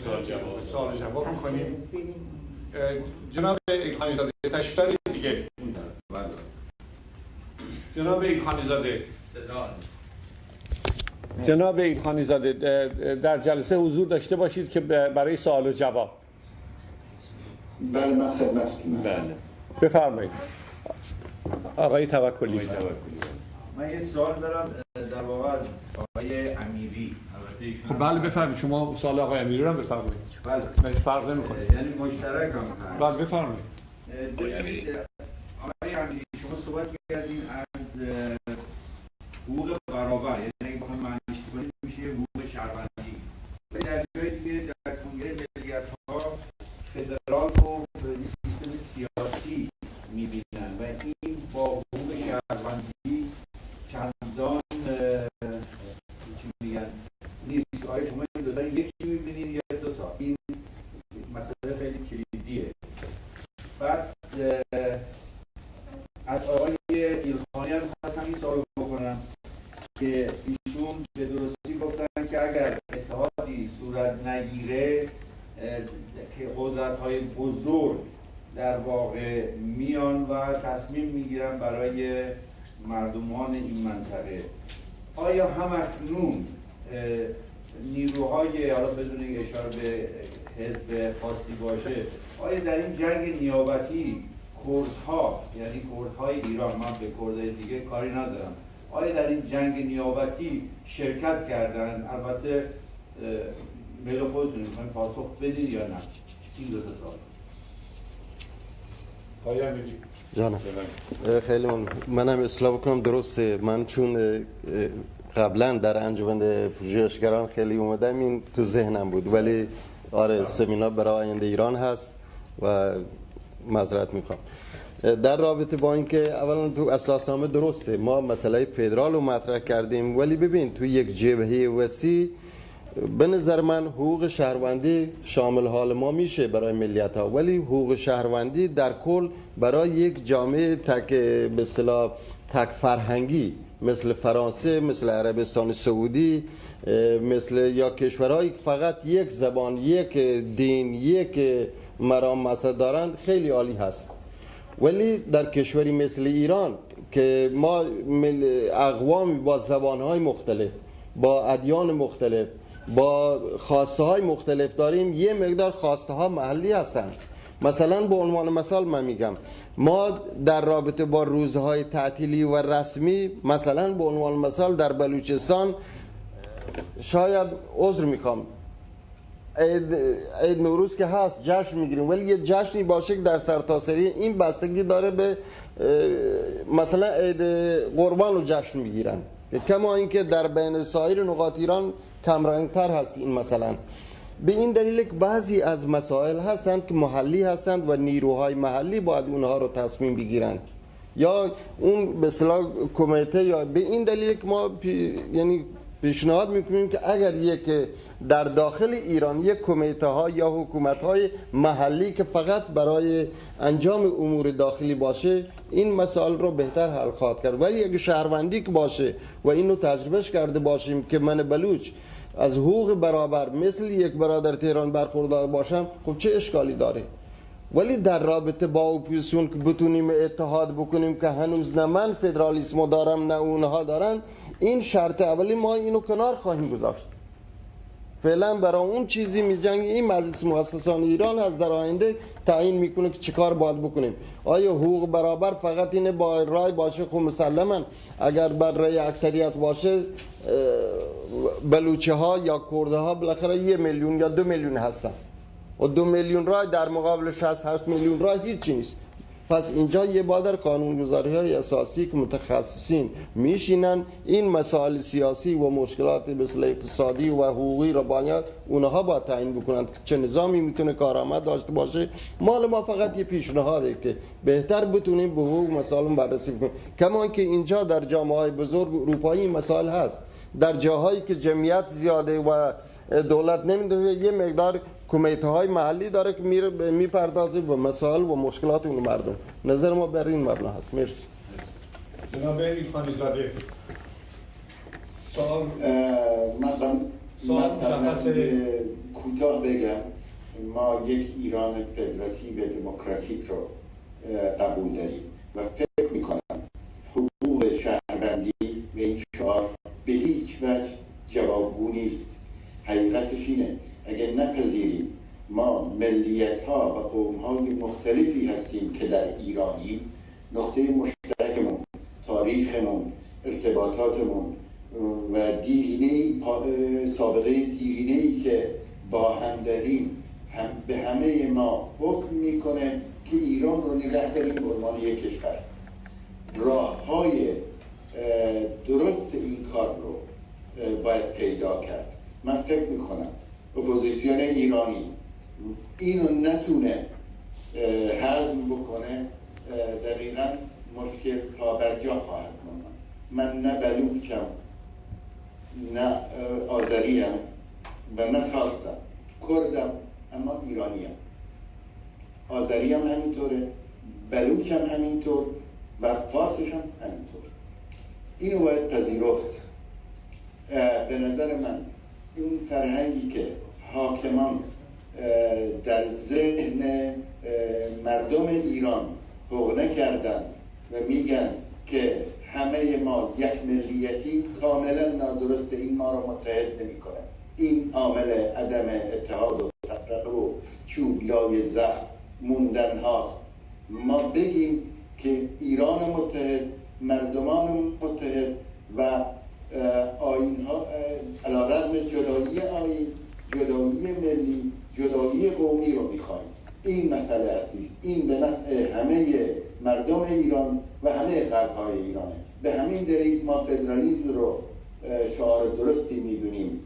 سوال جواب سوال جواب پس می‌کنیم بریم. جناب ایلخانی زاده تشریف دارید دیگه جناب ایلخانی زاده جناب ایلخانی زاده در جلسه حضور داشته باشید که برای سوال و جواب. بله من خدمتتون هستم. بله. بفرمایید. آقای توکلی. من یه سوال دارم در واقع از آقای امیری. خب بله بفرمایید. شما سوال آقای امیری رو هم بفرمایید. بله. من فرق نمی‌کنه. یعنی مشترک هم. بله بفرمایید. آقای امیری شما صحبت کردین از حقوق برابر یعنی اگه بخوایم معنیش کنیم میشه حقوق شهروندی. در جای دیگه در کنگره ملیت ها فدرال رو به این سیستم سیاسی می‌بینن و این با حقوق شهروندی چندان اه، چی میگن نیست آیا شما این دو تا یکی می‌بینید یا دو تا این مسئله خیلی کلیدیه بعد اه، از آقای ایلخانی هم خواستم این سوال بکنم که ایشون به درستی گفتن که اگر اتحادی صورت نگیره اه، که قدرت های بزرگ در واقع میان و تصمیم می‌گیرن برای مردمان منطقه. آیا هم اکنون نیروهای حالا بدون اشاره به حزب خاصی باشه آیا در این جنگ نیابتی کردها یعنی کردهای ایران من به کردهای دیگه کاری ندارم آیا در این جنگ نیابتی شرکت کردن؟ البته میل خودتون می‌خواین پاسخ بدید یا نه؟ این دو تا سوال. آقای امیری جانم. خیلی من منم اصلاح بکنم درسته. من چون قبلا در انجمن پژوهشگران خیلی اومدم این تو ذهنم بود. ولی آره سمینار برای آینده ایران هست و معذرت می‌خوام. در رابطه با اینکه اولا تو اساسنامه درسته. ما مسئله فدرال رو مطرح کردیم ولی ببین تو یک جبهه وسیع به نظر من حقوق شهروندی شامل حال ما میشه برای ملیت ها ولی حقوق شهروندی در کل برای یک جامعه تک به اصطلاح تک فرهنگی مثل فرانسه مثل عربستان سعودی مثل یا کشورهایی که فقط یک زبان یک دین یک مرام مسئله دارند خیلی عالی هست. ولی در کشوری مثل ایران که ما اقوامی با زبانهای مختلف با ادیان مختلف با خواسته های مختلف داریم یه مقدار خواسته ها محلی هستند مثلا به عنوان مثال من میگم ما در رابطه با روزهای تعطیلی و رسمی مثلا به عنوان مثال در بلوچستان شاید عذر می‌خوام. عید, عید نوروز که هست جشن می‌گیریم ولی یه جشنی باشه که در سرتاسری این بستگی داره به مثلا عید قربان رو جشن می‌گیرن. کما اینکه در بین سایر نقاط ایران کمرنگتر هست این مثلا. به این دلیل که بعضی از مسائل هستند که محلی هستند و نیروهای محلی باید اونها رو تصمیم بگیرند. یا اون به اصطلاح کمیته یا به این دلیل که ما پی- یعنی پیشنهاد می‌کنیم که اگر یک در داخل ایران یک کمیته ها یا حکومت های محلی که فقط برای انجام امور داخلی باشه این مسائل رو بهتر حل خواهد کرد. ولی اگه شهروندی که باشه و اینو تجربهش کرده باشیم که من بلوچ از حقوق برابر مثل یک برادر تهران برخوردار باشم خب چه اشکالی داره؟ ولی در رابطه با اپوزیسیون که بتونیم اتحاد بکنیم که هنوز نه من فدرالیسم دارم نه اونها دارن این شرط اولی ما اینو کنار خواهیم گذاشت. فعلا برای اون چیزی میجنگ این مجلس مؤسسان ایران از در آینده تعیین می‌کنه که چیکار باید بکنیم. آیا حقوق برابر فقط اینه با رای باشه؟ خب مسلما. اگر بر رای اکثریت باشه بلوچه ها یا کرده ها بالاخره یه میلیون یا دو میلیون هستن. و دو میلیون رای در مقابل 68 میلیون رای هیچی نیست. پس اینجا یه بادر قانونگذاری های اساسی که متخصصین میشینن این مسائل سیاسی و مشکلات مثل اقتصادی و حقوقی را باید اونها با تعیین بکنند. چه نظامی می‌تونه کارآمد داشته باشه؟ مال ما فقط یه پیشنهاده که بهتر بتونیم به حقوق مسائل بررسی کنیم کما که اینجا در جامعه های بزرگ اروپایی مسائل هست. در جاهایی که جمعیت زیاده و دولت نمی‌دونه یه مقدار کمیته های محلی داره که میره می‌پردازه به مسائل و مشکلات اون مردم. نظر ما بر این مبنا هست. مرسی. جناب ایلخانی زاده سوال من من کوتاه بگم ما یک ایران فدراتیو دموکراتیک رو قبول داریم. و فکر می‌کنم حقوق شهروندی به این شعار به هیچ وجه جوابگو نیست حقیقتش اینه اگر نپذیریم ما ملیت ها و قوم های مختلفی هستیم که در ایرانی نقطه مشترکمون تاریخمون ارتباطاتمون و دیرینه سابقه دیرینه ای که با هم داریم هم به همه ما حکم می‌کنه که ایران رو نگه داریم به عنوان یک کشور. راه های درست این کار رو باید پیدا کرد. من فکر می‌کنم اپوزیسیون ایرانی اینو نتونه حزم بکنه دقیقا مشکل پابرجا خواهد ماند. من نه بلوچم نه آذریم و نه فارسم. کردم اما ایرانیم. آذری هم همینطوره بلوچ هم همینطور و فارسش هم همینطور. اینو باید پذیرفت. به نظر من اون فرهنگی که حاکمان در ذهن مردم ایران حقنه کردن و میگن که همه ما یک ملیتی کاملا نادرست این ما رو متحد نمی‌کنه. این عامل عدم اتحاد و تفرقه و چوب لای زخم موندن هاست. ما بگیم که ایران متحد مردمان متحد و آین ها علا رغم جدایی آین جدایی ملی جدایی قومی رو می‌خوایم. این مسئله اصلی است این به همه مردم ایران و همه قلب های ایرانه. به همین دلیل ما فدرالیسم رو شعار درستی می‌دونیم.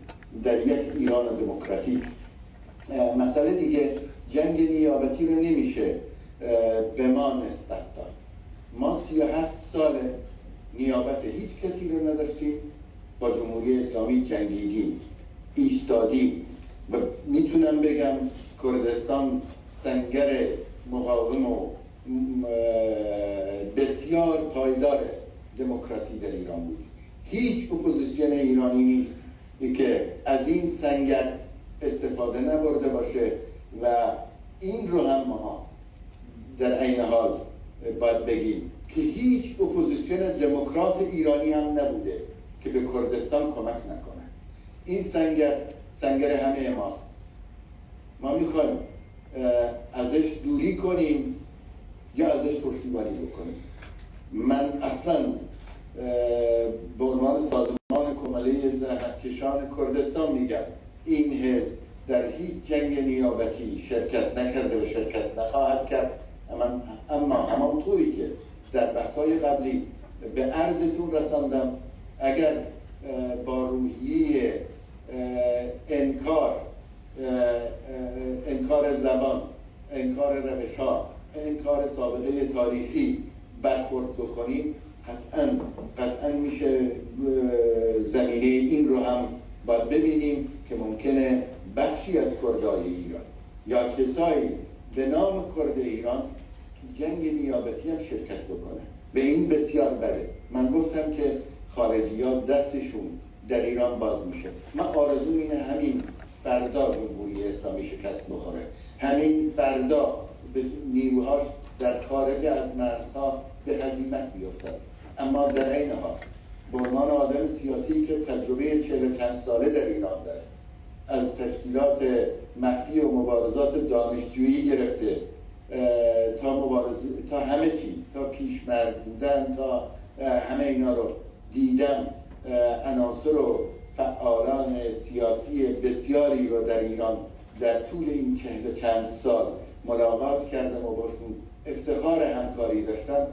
در یک ایران دموکراتیک. مسئله دیگه جنگ نیابتی رو نمیشه به ما نسبت داد. ما سی هفت سال نیابت هیچ کسی رو نداشتیم. با جمهوری اسلامی جنگیدیم ایستادیم. و می‌تونم بگم کردستان سنگر مقاوم و بسیار پایدار دموکراسی در ایران بود. هیچ اپوزیسیون ایرانی نیست که از این سنگر استفاده نبرده باشه و این رو هم ما در عین حال باید بگیم که هیچ اپوزیسیون دموکرات ایرانی هم نبوده که به کردستان کمک نکنه. این سنگر سنگر همه ماست. ما می‌خوایم ازش دوری کنیم یا ازش پشتیبانی بکنیم. من اصلا به عنوان سازمان کمله زحمتکشان کردستان میگم این حزب در هیچ جنگ نیابتی شرکت نکرده و شرکت نخواهد کرد. اما همانطوری که در بحثای قبلی به عرضتون رساندم اگر با روحیه انکار انکار زبان انکار روش ها انکار سابقه تاریخی برخورد بکنیم قطعا قطعا میشه زمینه این رو هم باید ببینیم که ممکنه بخشی از کردای ایران یا کسایی به نام کرد ایران جنگ نیابتی هم شرکت بکنه. به این بسیار بده. من گفتم که خارجی ها دستشون در ایران باز میشه. من آرزو اینه همین فردا جمهوری اسلامی شکست بخوره. همین فردا به نیروهاش در خارج از مرزها به هزیمت بیفتد. اما در این حال عنوان آدم سیاسی که تجربه چهل چند ساله در ایران داره از تشکیلات مخفی و مبارزات دانشجویی گرفته تا مبارزه تا همه چی تا پیشمرگ بودن تا همه اینا رو دیدم. عناصر و فعالان سیاسی بسیاری رو در ایران در طول این چهل چند سال ملاقات کردم و باشون افتخار همکاری داشتم.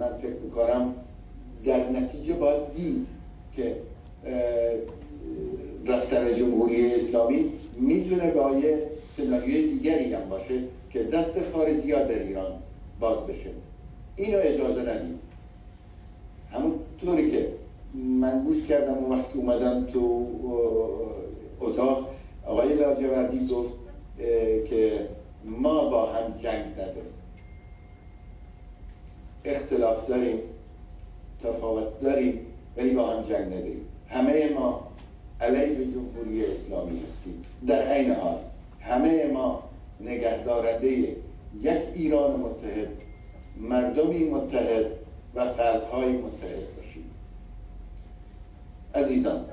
من فکر می‌کنم در نتیجه باید دید که رفتن جمهوری اسلامی می‌تونه با یه سناریوی دیگری هم باشه که دست خارجی ها در ایران باز بشه. اینو اجازه ندیم. طوری که من گوش کردم و وقتی اومدم تو اتاق. آقای لاجوردی گفت که ما با هم جنگ نداریم. اختلاف داریم تفاوت داریم ولی با هم جنگ نداریم. همه ما علیه جمهوری اسلامی هستیم. در عین حال همه ما نگهدارنده یک ایران متحد مردمی متحد و خلقهای متحد. عزیزان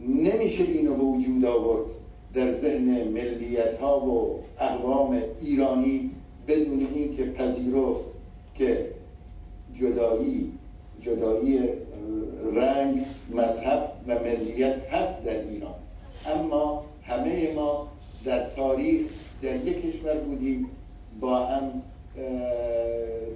نمیشه اینو به وجود آورد در ذهن ملیت ها و اقوام ایرانی بدون اینکه پذیرفت که جدایی جدایی رنگ مذهب و ملیت هست در ایران. اما همه ما در تاریخ در یک کشور بودیم با هم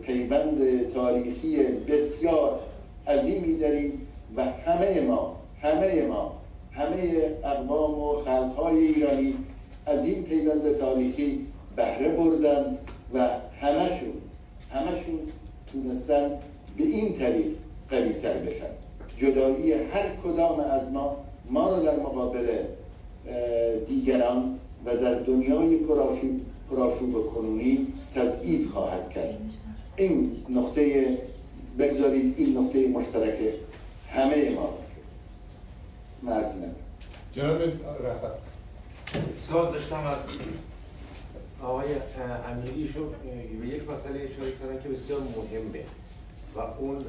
پیوند تاریخی بسیار عظیمی داریم و همه ما همه ما همه اقوام و خلقهای ایرانی از این پیوند تاریخی بهره بردن و همشون همشون تونستن به این طریق قویتر بشن. جدایی هر کدام از ما ما رو در مقابل دیگران و در دنیای پراشوب, پراشوب کنونی تضعیف خواهد کرد. این نقطه بگذارید این نقطه مشترک همه ما. باشه جناب رفت. سوال داشتم از آقای امیری. شو به یک مسئله اشاره کردن که بسیار مهمه و اون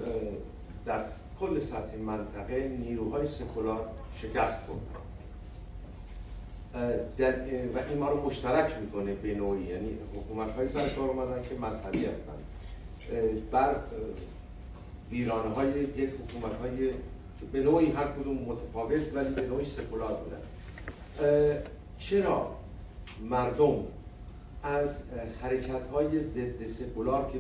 در کل سطح منطقه نیروهای سکولار شکست خوردن. در و این ما رو مشترک می‌کنه به نوعی. یعنی حکومت های سر کار اومدن که مذهبی هستن. بر ویرانه های یک حکومت های به نوعی هر کدوم متفاوت ولی به نوعی سکولار بودن چرا مردم از حرکت های ضد سکولار که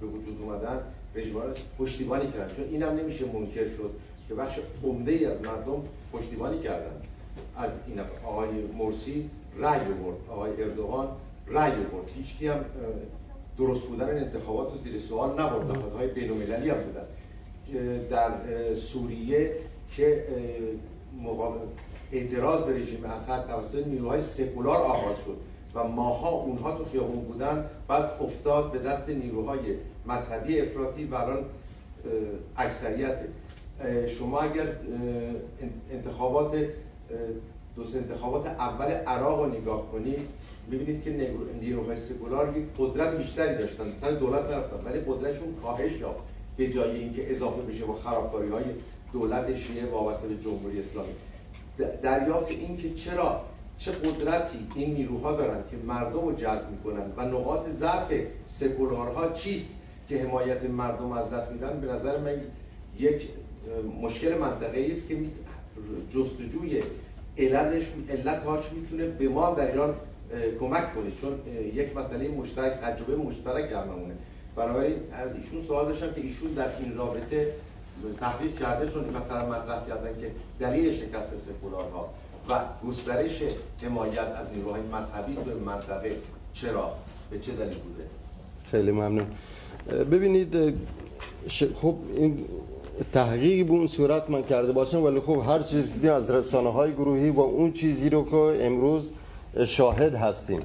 به وجود اومدن رژیمار پشتیبانی کردن؟ چون اینم نمیشه منکر شد که بخش عمده ای از مردم پشتیبانی کردن. از این آقای مرسی رأی برد آقای اردوغان رأی برد هیچ هم درست بودن این انتخابات رو زیر سوال نبرد. نهادهای بین المللی هم بودن. در سوریه که اعتراض به رژیم اسد توسط نیروهای سکولار آغاز شد و ماها اونها تو خیابون بودن بعد افتاد به دست نیروهای مذهبی افراطی و الان اکثریت. شما اگر انتخابات دو انتخابات اول عراق رو نگاه کنید می‌بینید که نیروهای سکولار قدرت بیشتری داشتن. سر دولت نرفتن ولی قدرتشون کاهش یافت. به جای اینکه اضافه بشه با خرابکاری های دولت شیعه وابسته به جمهوری اسلامی. دریافت این که چرا چه قدرتی این نیروها دارن که مردم رو جذب می‌کنن و نقاط ضعف سکولارها چیست که حمایت مردم از دست میدن؟ به نظر من یک مشکل منطقه است که جستجوی علتش علتهاش می‌تونه به ما در ایران کمک کنه. چون یک مسئله مشترک تجربه مشترک هممونه بنابراین از ایشون سوال داشتم که ایشون در این رابطه تحقیق کرده چون مثلا مطرح کردن که دلیل شکست سکولارها و گسترش حمایت از نیروهای مذهبی به منطقه چرا؟ به چه دلیل بوده؟ خیلی ممنون. ببینید خب این تحقیقی به اون صورت من کرده باشم ولی خب هر چیزی از رسانه های گروهی و اون چیزی رو که امروز شاهد هستیم.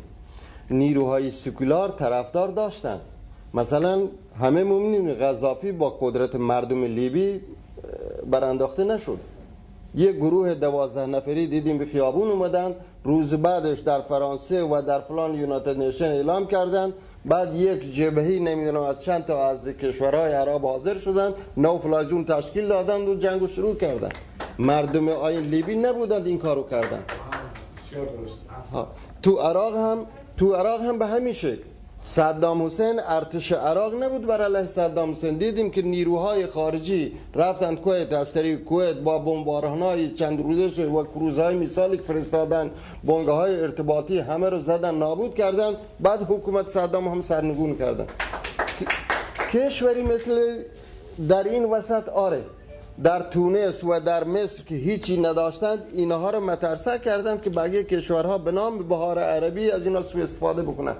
نیروهای سکولار طرفدار داشتن. مثلا همه مؤمنین غذافی با قدرت مردم لیبی برانداخته نشد. یک گروه دوازده نفری دیدیم به خیابون اومدن روز بعدش در فرانسه و در فلان یونایتد نیشن اعلام کردن. بعد یک جبهی نمی‌دونم از چند تا از کشورهای عرب حاضر شدن نو فلازون تشکیل دادن و جنگ شروع کردن. مردم آین لیبی نبودند این کارو کردن. تو عراق هم تو عراق هم به همین شکل. صدام حسین ارتش عراق نبود بر علیه صدام حسین. دیدیم که نیروهای خارجی رفتن کویت از طریق کویت با بمبارانهای چند روزه و کروزهای مثالی فرستادن بنگاه های ارتباطی همه رو زدن نابود کردن. بعد حکومت صدام هم سرنگون کردن. کشوری مثل در این وسط آره در تونس و در مصر که هیچی نداشتند اینها رو مترسه کردند که بقیه کشورها به نام بهار عربی از اینا سوء استفاده بکنن.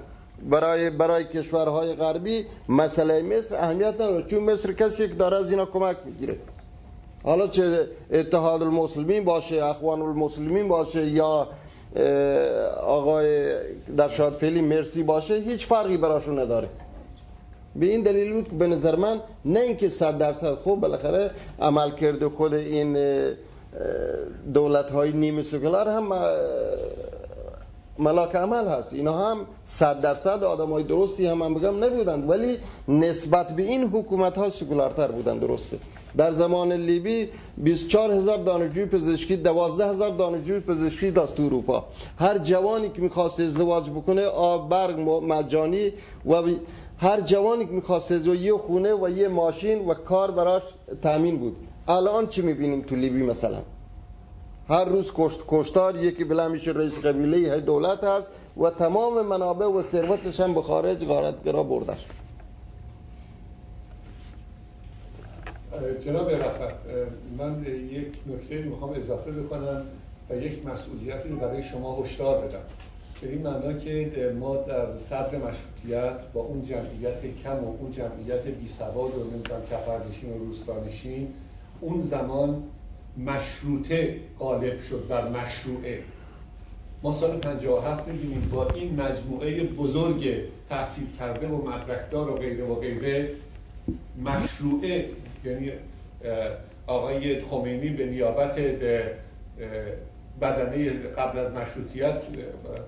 برای برای کشورهای غربی مسئله مصر اهمیت نداره. چون مصر کسی که داره از اینا کمک می‌گیره. حالا چه اتحاد المسلمین باشه اخوان المسلمین باشه یا آقای در شاد فعلی مرسی باشه هیچ فرقی براشون نداره. به این دلیل بود که به نظر من نه اینکه صد درصد خوب بالاخره عمل کرده خود این دولت های نیمه سکولار هم ملاک عمل هست. اینا هم صد درصد آدم های درستی هم من بگم نبودند ولی نسبت به این حکومت ها سکولارتر بودند درسته. در زمان لیبی 24 هزار دانشجوی پزشکی 12 هزار دانشجوی پزشکی داشت تو اروپا. هر جوانی که می‌خواست ازدواج بکنه آب برگ مجانی و هر جوانی که می‌خواست یه خونه و یه ماشین و کار براش تامین بود. الان چی می‌بینیم تو لیبی مثلا؟ هر روز کشت کشتار یکی بلا میشه رئیس قبیله دولت هست و تمام منابع و ثروتش هم به خارج غارتگرا بردش جناب رفت من یک نکته می‌خوام اضافه بکنم و یک مسئولیتی رو برای شما هشدار بدم. به این معنا که ما در صدر مشروطیت با اون جمعیت کم و اون جمعیت بی سواد و نمی‌دونم کفردشین و روستانشین اون زمان مشروطه غالب شد بر مشروعه. ما سال 57 می‌بینیم با این مجموعه بزرگ تحصیل کرده و مدرکدار و غیره و غیره مشروعه یعنی آقای خمینی به نیابت بدنه قبل از مشروطیت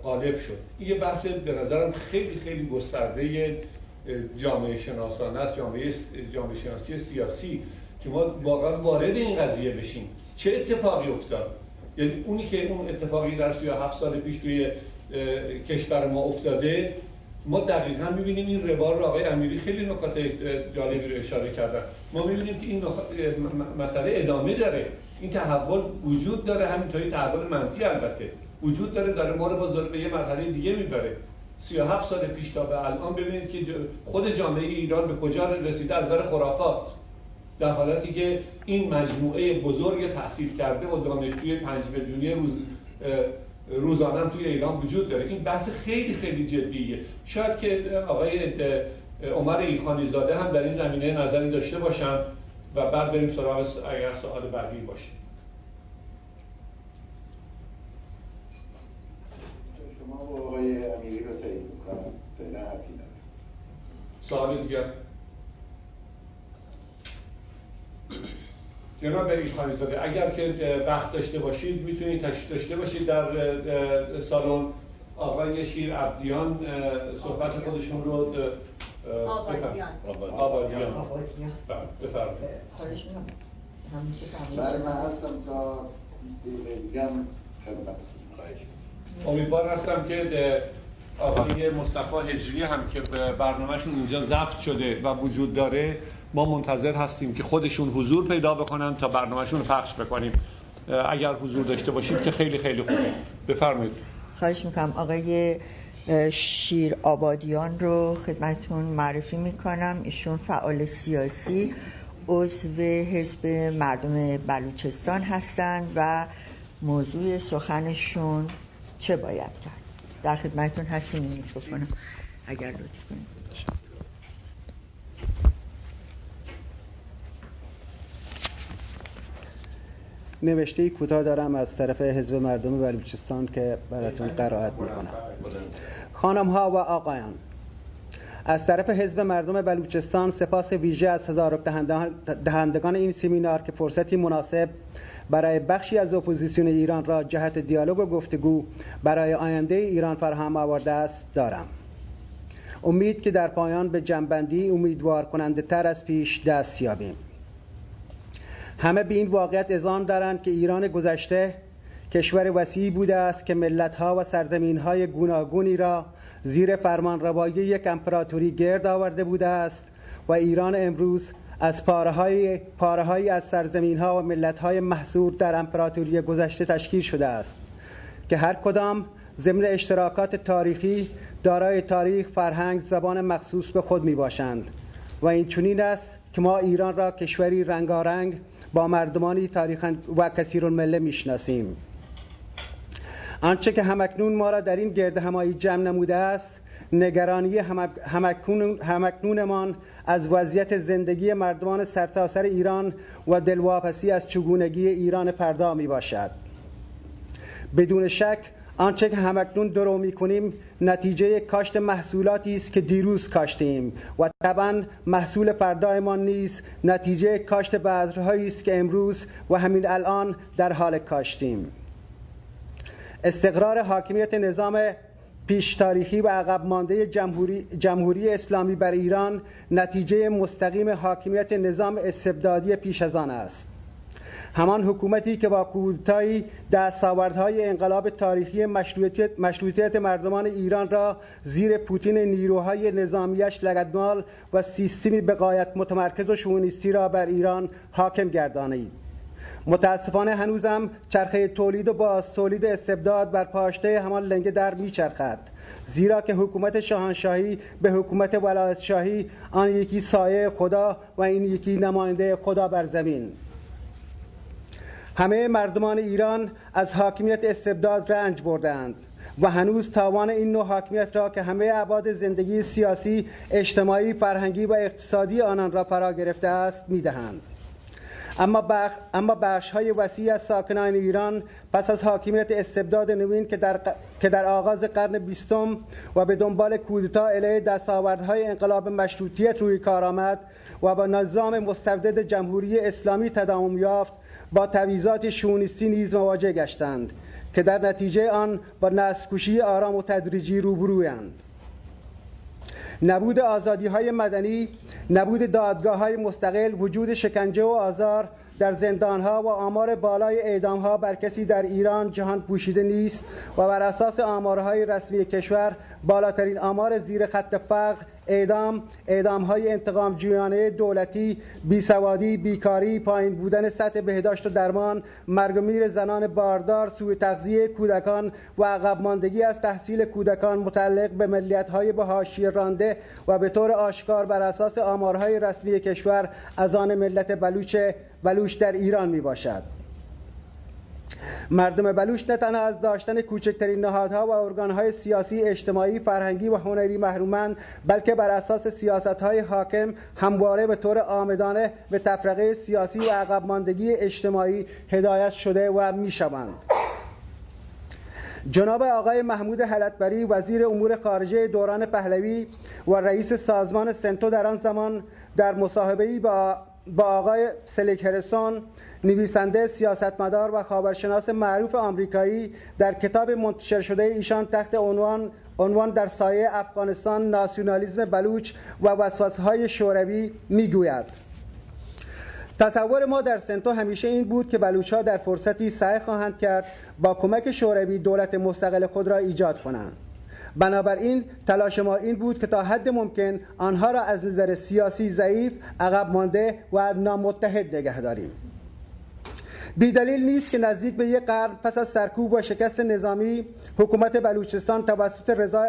غالب شد. این یه بحث به نظرم خیلی خیلی گسترده جامعه شناسانه است جامعه, جامعه شناسی سیاسی که ما واقعا وارد این قضیه بشیم. چه اتفاقی افتاد؟ یعنی اونی که اون اتفاقی در 37 سال پیش توی کشور ما افتاده ما دقیقا می‌بینیم این روال رو آقای امیری خیلی نکات جالبی رو اشاره کردن ما می‌بینیم که این مسئله ادامه داره. این تحول وجود داره همینطوری تحول منفی البته. وجود داره داره ما رو باز به یه مرحله دیگه می‌بره. 37 سال پیش تا به الان ببینید که خود جامعه ایران به کجا رسیده؟ از نظر خرافات. در حالتی که این مجموعه بزرگ تحصیل کرده و دانشجوی پنج میلیونی روز روزانه توی ایران وجود داره. این بحث خیلی خیلی جدیه. شاید که آقای عمر ایلخانی زاده هم در این زمینه نظری داشته باشن و بعد بریم سراغ اگر سوال بعدی باشه. شما با آقای امیری رو تایید می‌کنم. فعلا حرفی ندارم. سوال دیگر؟ جناب برید زاده اگر که وقت داشته باشید می‌تونید تشریف داشته باشید در سالن آقای شیر عبدیان صحبت خودشون رو آبادیان. آبادیان. بله، بفرمایید. خواهش بله من هستم تا 20 دقیقه دیگه هم خدمت امیدوار هستم که آقای مصطفی هجری هم که برنامهشون اینجا ضبط شده و وجود داره ما منتظر هستیم که خودشون حضور پیدا بکنن تا برنامهشون رو پخش بکنیم. اگر حضور داشته باشید که خیلی خیلی خوبه بفرمایید. خواهش می‌کنم. آقای شیر آبادیان رو خدمتون معرفی می‌کنم. ایشون فعال سیاسی عضو حزب مردم بلوچستان هستند و موضوع سخنشون چه باید کرد؟ در خدمتون هستیم این میکروفونم اگر لطف کنید. نوشته کوتاه دارم از طرف حزب مردم بلوچستان که براتون قرائت می‌کنم. خانم ها و آقایان از طرف حزب مردم بلوچستان سپاس ویژه از تدارک دهندگان این سمینار که فرصتی مناسب برای بخشی از اپوزیسیون ایران را جهت دیالوگ و گفتگو برای آینده ایران فراهم آورده است دارم. امید که در پایان به جنبندی امیدوار کننده تر از پیش دست یابیم. همه به این واقعیت ازان دارند که ایران گذشته کشور وسیعی بوده است که ملتها و سرزمینهای گوناگونی را زیر فرمان روایی یک امپراتوری گرد آورده بوده است و ایران امروز از پاره های از سرزمین ها و ملت های محصور در امپراتوری گذشته تشکیل شده است که هر کدام ضمن اشتراکات تاریخی دارای تاریخ فرهنگ زبان مخصوص به خود می باشند و این چنین است که ما ایران را کشوری رنگارنگ با مردمانی تاریخ و کثیر المله می‌شناسیم. آنچه که همکنون ما را در این گرد همایی جمع نموده است نگرانی همکنونمان از وضعیت زندگی مردمان سرتاسر ایران و دلواپسی از چگونگی ایران پردا می باشد بدون شک آنچه که همکنون درو می کنیم نتیجه کاشت محصولاتی است که دیروز کاشتیم. و طبعا محصول فردایمان نیز نتیجه کاشت بذرهایی است که امروز و همین الان در حال کاشتیم. استقرار حاکمیت نظام پیش تاریخی و عقب مانده جمهوری, جمهوری اسلامی بر ایران نتیجه مستقیم حاکمیت نظام استبدادی پیش از آن است. همان حکومتی که با کودتایی دستاوردهای انقلاب تاریخی مشروعیت, مشروعیت مردمان ایران را زیر پوتین نیروهای نظامیش لگدمال و سیستمی بقایت متمرکز و شونیستی را بر ایران حاکم گردانید. متاسفانه هنوزم چرخه تولید و باز تولید استبداد بر پاشته همان لنگه در میچرخد زیرا که حکومت شاهنشاهی به حکومت ولایت شاهی آن یکی سایه خدا و این یکی نماینده خدا بر زمین. همه مردمان ایران از حاکمیت استبداد رنج بردند و هنوز تاوان این نوع حاکمیت را که همه عباد زندگی سیاسی، اجتماعی، فرهنگی و اقتصادی آنان را فرا گرفته است می‌دهند. اما, بخ... اما بخش های وسیع از ساکنان ایران پس از حاکمیت استبداد نوین که در, که در آغاز قرن بیستم و به دنبال کودتا علیه دستاوردهای انقلاب مشروطیت روی کار آمد و با نظام مستبدد جمهوری اسلامی تداوم یافت با تویزات شونیستی نیز مواجه گشتند که در نتیجه آن با نسل آرام و تدریجی روبرویند. نبود آزادی های مدنی نبود دادگاه های مستقل وجود شکنجه و آزار در زندانها و آمار بالای اعدامها بر کسی در ایران جهان پوشیده نیست و بر اساس آمارهای رسمی کشور بالاترین آمار زیر خط فقر اعدام اعدام های انتقام جویانه دولتی بیسوادی بیکاری پایین بودن سطح بهداشت و درمان مرگ و میر زنان باردار سوء تغذیه کودکان و عقب ماندگی از تحصیل کودکان متعلق به ملیت های به حاشیه رانده و به طور آشکار بر اساس آمارهای رسمی کشور از آن ملت بلوچ بلوچ در ایران می باشد. مردم بلوچ نه تنها از داشتن کوچکترین نهادها و ارگانهای سیاسی اجتماعی فرهنگی و هنری محرومند بلکه بر اساس سیاستهای حاکم همواره به طور آمدانه به تفرقه سیاسی و عقب ماندگی اجتماعی هدایت شده و می‌شوند. جناب آقای محمود حلتبری وزیر امور خارجه دوران پهلوی و رئیس سازمان سنتو در آن زمان در مصاحبه‌ای با با آقای سلیک هرسون نویسنده سیاستمدار و خبرشناس معروف آمریکایی در کتاب منتشر شده ایشان تحت عنوان عنوان در سایه افغانستان ناسیونالیزم بلوچ و وسوسه‌های شوروی می‌گوید. تصور ما در سنتو همیشه این بود که بلوچ ها در فرصتی سعی خواهند کرد با کمک شوروی دولت مستقل خود را ایجاد کنند. بنابراین تلاش ما این بود که تا حد ممکن آنها را از نظر سیاسی ضعیف عقب مانده و نامتحد نگه داریم. بیدلیل نیست که نزدیک به یک قرن پس از سرکوب و شکست نظامی حکومت بلوچستان توسط رضا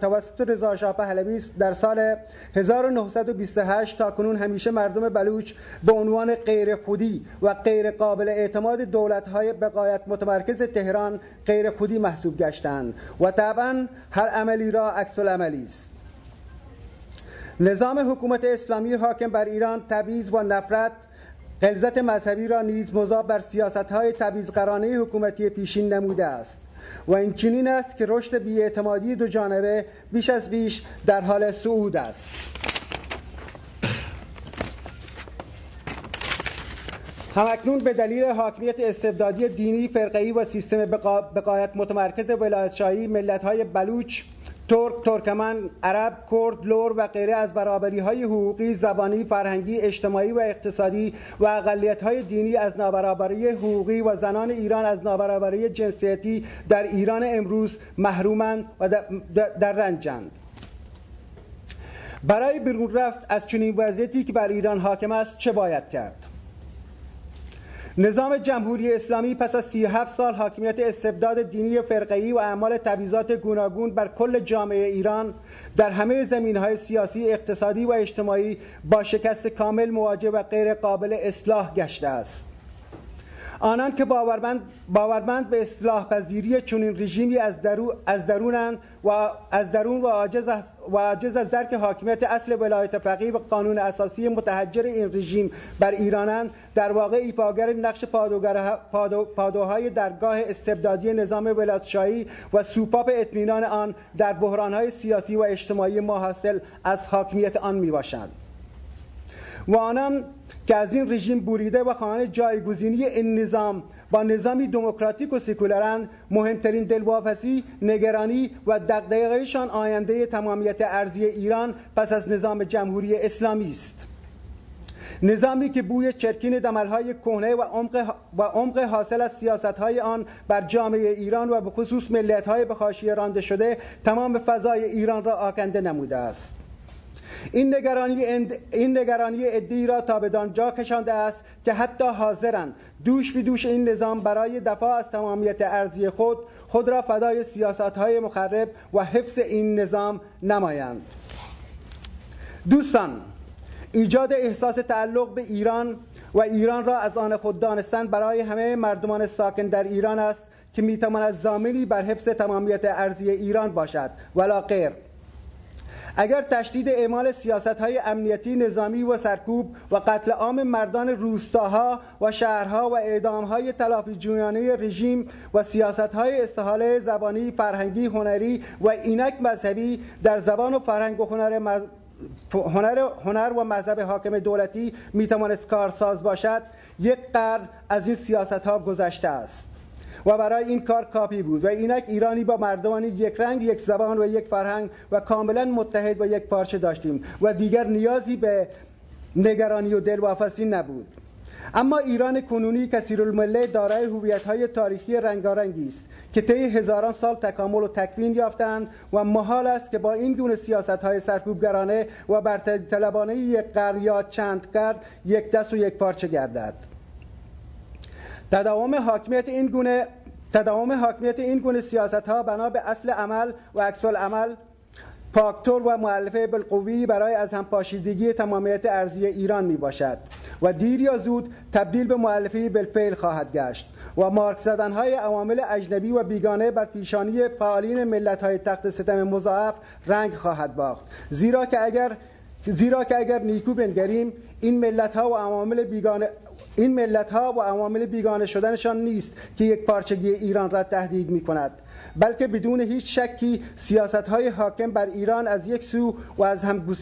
توسط رضا شاه پهلوی در سال 1928 تا کنون همیشه مردم بلوچ به عنوان غیر خودی و غیر قابل اعتماد دولت‌های بقایت متمرکز تهران غیر خودی محسوب گشتند و طبعا هر عملی را عکس العملی است. نظام حکومت اسلامی حاکم بر ایران تبعیض و نفرت غلظت مذهبی را نیز مضاف بر سیاست های تبعیض‌گرانه حکومتی پیشین نموده است و این چنین است که رشد بیاعتمادی دو جانبه بیش از بیش در حال صعود است. همکنون به دلیل حاکمیت استبدادی دینی فرقه‌ای و سیستم بقایت متمرکز ولایتشاهی ملت‌های بلوچ ترک، ترکمن، عرب، کرد، لور و غیره از برابری های حقوقی، زبانی، فرهنگی، اجتماعی و اقتصادی و اقلیت های دینی از نابرابری حقوقی و زنان ایران از نابرابری جنسیتی در ایران امروز محرومند و در رنجند. برای بیرون رفت از چنین وضعیتی که بر ایران حاکم است چه باید کرد؟ نظام جمهوری اسلامی پس از 37 سال حاکمیت استبداد دینی فرقه‌ای و اعمال تبعیضات گوناگون بر کل جامعه ایران در همه زمینهای سیاسی، اقتصادی و اجتماعی با شکست کامل مواجه و غیر قابل اصلاح گشته است. آنان که باورمند, باورمند به اصلاح پذیری چنین رژیمی از, درو از درونند و از درون و عاجز, و عاجز از درک حاکمیت اصل ولایت فقیه و قانون اساسی متحجر این رژیم بر ایرانند در واقع ایفاگر نقش پادو، پادوهای درگاه استبدادی نظام ولایتشاهی و سوپاپ اطمینان آن در بحرانهای سیاسی و اجتماعی ما حاصل از حاکمیت آن می باشند و آنان که از این رژیم بریده و خواهان جایگزینی این نظام با نظامی دموکراتیک و سکولارند مهمترین دلواپسی نگرانی و دغدغه‌شان آینده تمامیت ارضی ایران پس از نظام جمهوری اسلامی است. نظامی که بوی چرکین دملهای کهنه و عمق, و عمق حاصل از سیاستهای آن بر جامعه ایران و به خصوص ملتهای به حاشیه رانده شده تمام فضای ایران را آکنده نموده است. این نگرانی, این نگرانی ادی را تا به جا کشانده است که حتی حاضرند. دوش به دوش این نظام برای دفاع از تمامیت ارزی خود خود را فدای سیاست های مخرب و حفظ این نظام نمایند. دوستان ایجاد احساس تعلق به ایران و ایران را از آن خود دانستن برای همه مردمان ساکن در ایران است که می‌تواند زامنی بر حفظ تمامیت ارزی ایران باشد. ولا غیر اگر تشدید اعمال سیاست های امنیتی نظامی و سرکوب و قتل عام مردان روستاها و شهرها و اعدام های تلافی جویانه رژیم و سیاست های استحاله زبانی فرهنگی هنری و اینک مذهبی در زبان و فرهنگ و هنر هنر, هنر و مذهب حاکم دولتی می‌توانست کارساز باشد یک قرن از این سیاست ها گذشته است. و برای این کار کافی بود. و اینک ایرانی با مردمانی یک رنگ یک زبان و یک فرهنگ و کاملا متحد و یک پارچه داشتیم و دیگر نیازی به نگرانی و دلواپسی نبود. اما ایران کنونی کثیر المله دارای های تاریخی رنگارنگی است که طی هزاران سال تکامل و تکوین یافتند و محال است که با این گونه های سرکوبگرانه و برتری طلبانه یک قرن یا چند کرد یک دست و یک پارچه گردد. تداوم حاکمیت این گونه تداوم حاکمیت این گونه سیاست ها بنا به اصل عمل و عکس عمل پاکتور و معلفه بالقوی برای از هم پاشیدگی تمامیت ارزی ایران می باشد و دیر یا زود تبدیل به معلفه بالفعل خواهد گشت و مارک زدن های عوامل اجنبی و بیگانه بر پیشانی فعالین ملت های تخت ستم مضاعف رنگ خواهد باخت. زیرا که اگر زیرا که اگر نیکو بنگریم این ملت ها و عوامل بیگانه این ملت ها و عوامل بیگانه شدنشان نیست که یک پارچگی ایران را تهدید می کند بلکه بدون هیچ شکی سیاست های حاکم بر ایران از یک سو و از هم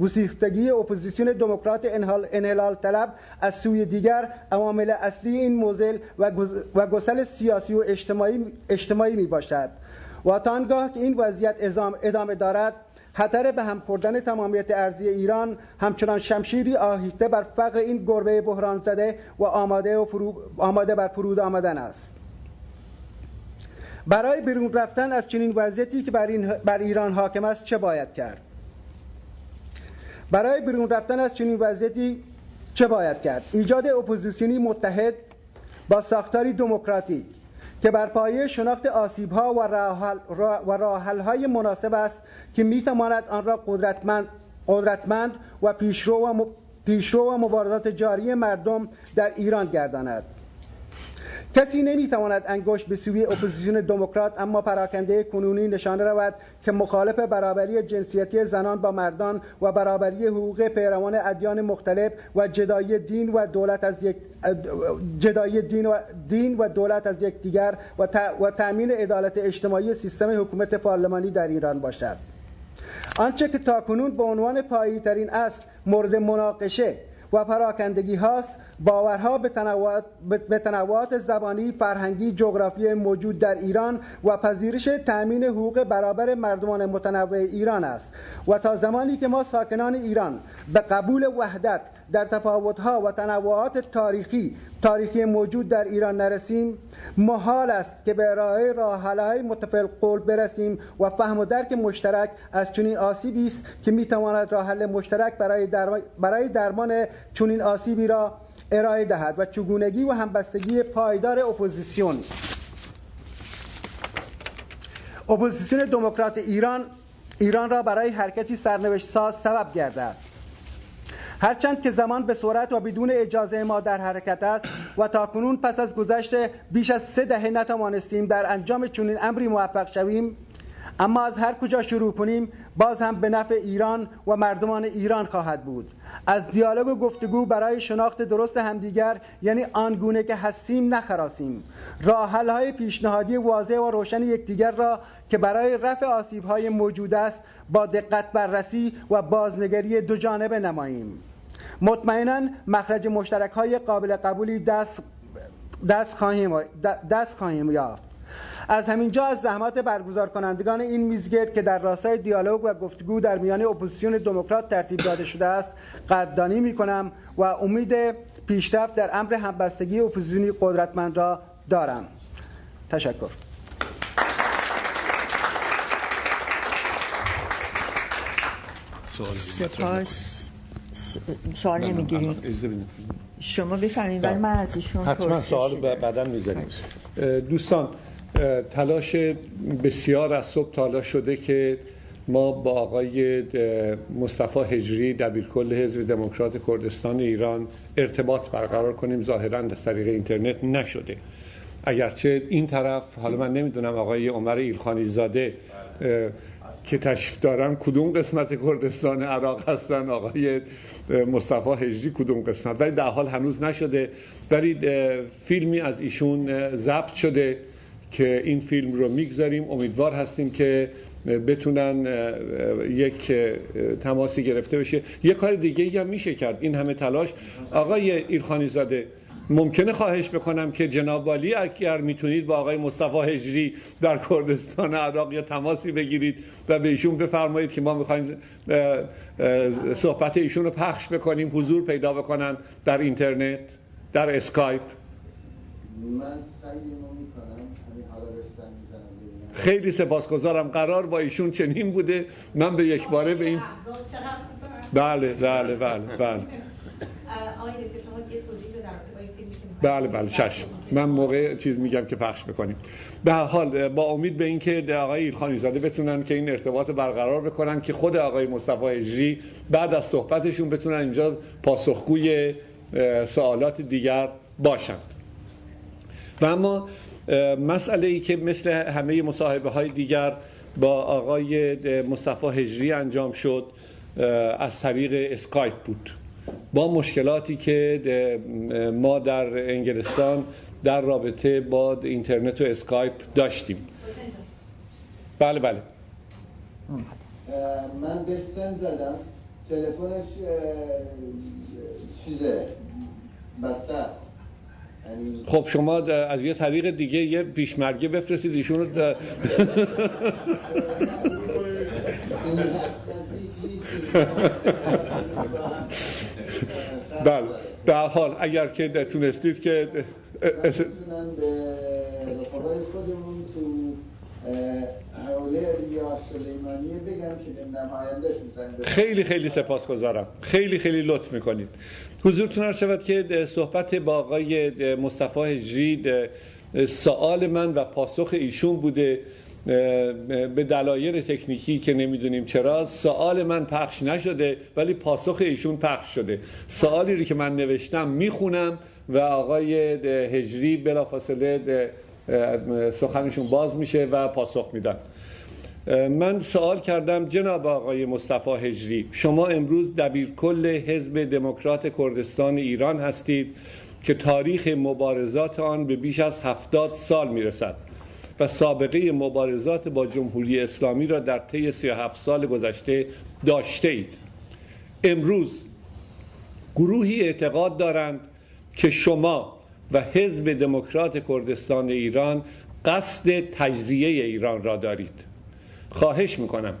گسیختگی اپوزیسیون دموکرات انحلال طلب از سوی دیگر عوامل اصلی این معضل و گسل سیاسی و اجتماعی, اجتماعی می باشد و تا که این وضعیت ادامه دارد خطر به هم خوردن تمامیت ارزی ایران همچنان شمشیری آهیسته بر فقر این گربه بحران زده و آماده, و آماده بر فرود آمدن است. برای بیرون رفتن از چنین وضعیتی که بر, این بر ایران حاکم است چه باید کرد؟ برای بیرون رفتن از چنین وضعیتی چه باید کرد؟ ایجاد اپوزیسیونی متحد با ساختاری دموکراتیک. که بر پایه شناخت آسیب ها و راه حل های مناسب است که می تواند آن را قدرتمند, قدرتمند و پیشرو و, پیشرو و مبارزات جاری مردم در ایران گرداند. کسی نمی‌تواند انگشت به سوی اپوزیسیون دموکرات اما پراکنده کنونی نشانه رود که مخالف برابری جنسیتی زنان با مردان و برابری حقوق پیروان ادیان مختلف و جدایی دین و دولت از یک جدایی دین و دین و دولت از یک دیگر و, و تأمین عدالت اجتماعی سیستم حکومت پارلمانی در ایران باشد. آنچه که تاکنون به عنوان پایی ترین اصل مورد مناقشه و پراکندگی هاست باورها به تنوعات, زبانی، فرهنگی، جغرافی موجود در ایران و پذیرش تأمین حقوق برابر مردمان متنوع ایران است و تا زمانی که ما ساکنان ایران به قبول وحدت در تفاوتها و تنوعات تاریخی تاریخی موجود در ایران نرسیم محال است که به ارائه راهحلهای متفق قول برسیم و فهم و درک مشترک از چنین آسیبی است که می‌تواند راه حل مشترک برای درمان, برای درمان چنین آسیبی را ارائه دهد و چگونگی و همبستگی پایدار اپوزیسیون. اپوزیسیون دموکرات ایران ایران را برای حرکتی سرنوشت ساز سبب گردد. هرچند که زمان به صورت و بدون اجازه ما در حرکت است و تاکنون پس از گذشت بیش از سه دهه نتوانستیم در انجام چنین امری موفق شویم اما از هر کجا شروع کنیم باز هم به نفع ایران و مردمان ایران خواهد بود. از دیالوگ و گفتگو برای شناخت درست همدیگر یعنی آنگونه که هستیم نخراسیم. راه های پیشنهادی واضح و روشن یکدیگر را که برای رفع آسیب های موجود است با دقت بررسی و بازنگری دو جانبه نماییم. مطمئنا مخرج مشترک های قابل قبولی دست دست خواهیم, دست خواهیم یافت. از همینجا از زحمات برگزار کنندگان این میزگرد که در راستای دیالوگ و گفتگو در میان اپوزیسیون دموکرات ترتیب داده شده است قدردانی می کنم و امید پیشرفت در امر همبستگی اپوزیسیونی قدرتمند را دارم. تشکر. سپاس. سوال نمی‌گیریم شما بفرمایید ولی من از ایشون حتما سوال بعدا می‌ذاریم دوستان تلاش بسیار از صبح تلاش شده که ما با آقای مصطفی هجری دبیرکل حزب دموکرات کردستان ایران ارتباط برقرار کنیم. ظاهرا از طریق اینترنت نشده. اگرچه این طرف حالا من نمی‌دونم آقای عمر ایلخانی زاده که تشریف دارن کدوم قسمت کردستان عراق هستن؟ آقای مصطفی هجری کدوم قسمت؟ ولی در حال هنوز نشده. ولی فیلمی از ایشون ضبط شده. که این فیلم رو می‌گذاریم. امیدوار هستیم که بتونن یک تماسی گرفته بشه. یه کار دیگه هم میشه کرد. این همه تلاش. آقای ایرخانی زاده ممکنه خواهش بکنم که جناب والی اگر می‌تونید با آقای مصطفی هجری در کردستان عراق یا تماسی بگیرید و به ایشون بفرمایید که ما می‌خوایم صحبت ایشون رو پخش بکنیم حضور پیدا بکنن در اینترنت در اسکایپ. من خیلی سپاسگزارم. قرار با ایشون چنین بوده. من به یک باره به این بله بله بله بله. بله بله چشم. من موقع چیز میگم که پخش بکنیم. به حال با امید به اینکه آقای ایلخانی زاده بتونن که این ارتباط برقرار بکنن که خود آقای مصطفی اجری بعد از صحبتشون بتونن اینجا پاسخگوی سوالات دیگر باشند و اما مسئله ای که مثل همه مصاحبه های دیگر با آقای مصطفی هجری انجام شد از طریق اسکایپ بود. با مشکلاتی که ما در انگلستان در رابطه با اینترنت و اسکایپ داشتیم. بله بله. من به سن زدم. تلفنش چیزه؟ بسته است. خب شما از یه طریق دیگه یه پیشمرگه بفرستید ایشون رو (laughs) بله به حال اگر که تونستید که خودمون تو سلیمانیه خیلی خیلی سپاسگزارم. خیلی خیلی لطف می‌کنید. حضورتون عرض شود که صحبت با آقای مصطفی هجری سوال من و پاسخ ایشون بوده به دلایل تکنیکی که نمی‌دونیم چرا. سوال من پخش نشده ولی پاسخ ایشون پخش شده. سوالی رو که من نوشتم می‌خونم و آقای هجری بلافاصله سخنشون باز میشه و پاسخ میدن. من سوال کردم جناب آقای مصطفی هجری شما امروز دبیرکل حزب دموکرات کردستان ایران هستید که تاریخ مبارزات آن به بیش از هفتاد سال می‌رسد و سابقه مبارزات با جمهوری اسلامی را در طی 37 سال گذشته داشته اید. امروز گروهی اعتقاد دارند که شما و حزب دموکرات کردستان ایران قصد تجزیه ایران را دارید. خواهش می‌کنم.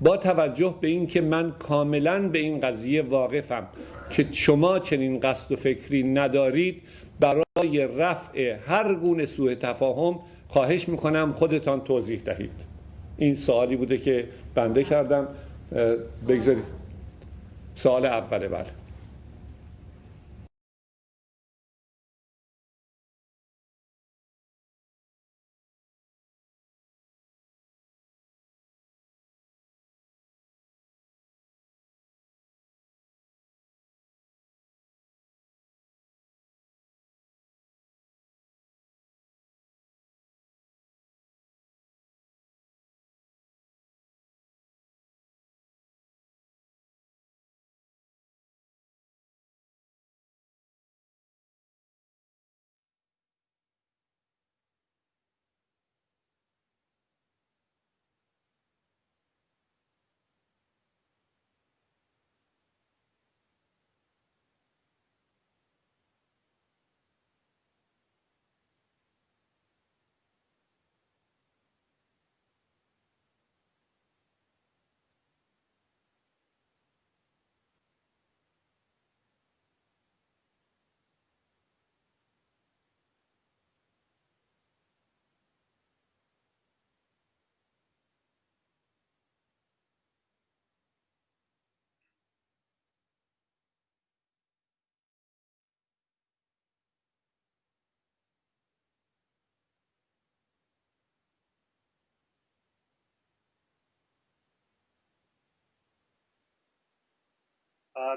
با توجه به اینکه من کاملا به این قضیه واقفم که شما چنین قصد و فکری ندارید برای رفع هر گونه سوء تفاهم خواهش می‌کنم خودتان توضیح دهید. این سوالی بوده که بنده کردم. بگذارید. سوال اوله بله.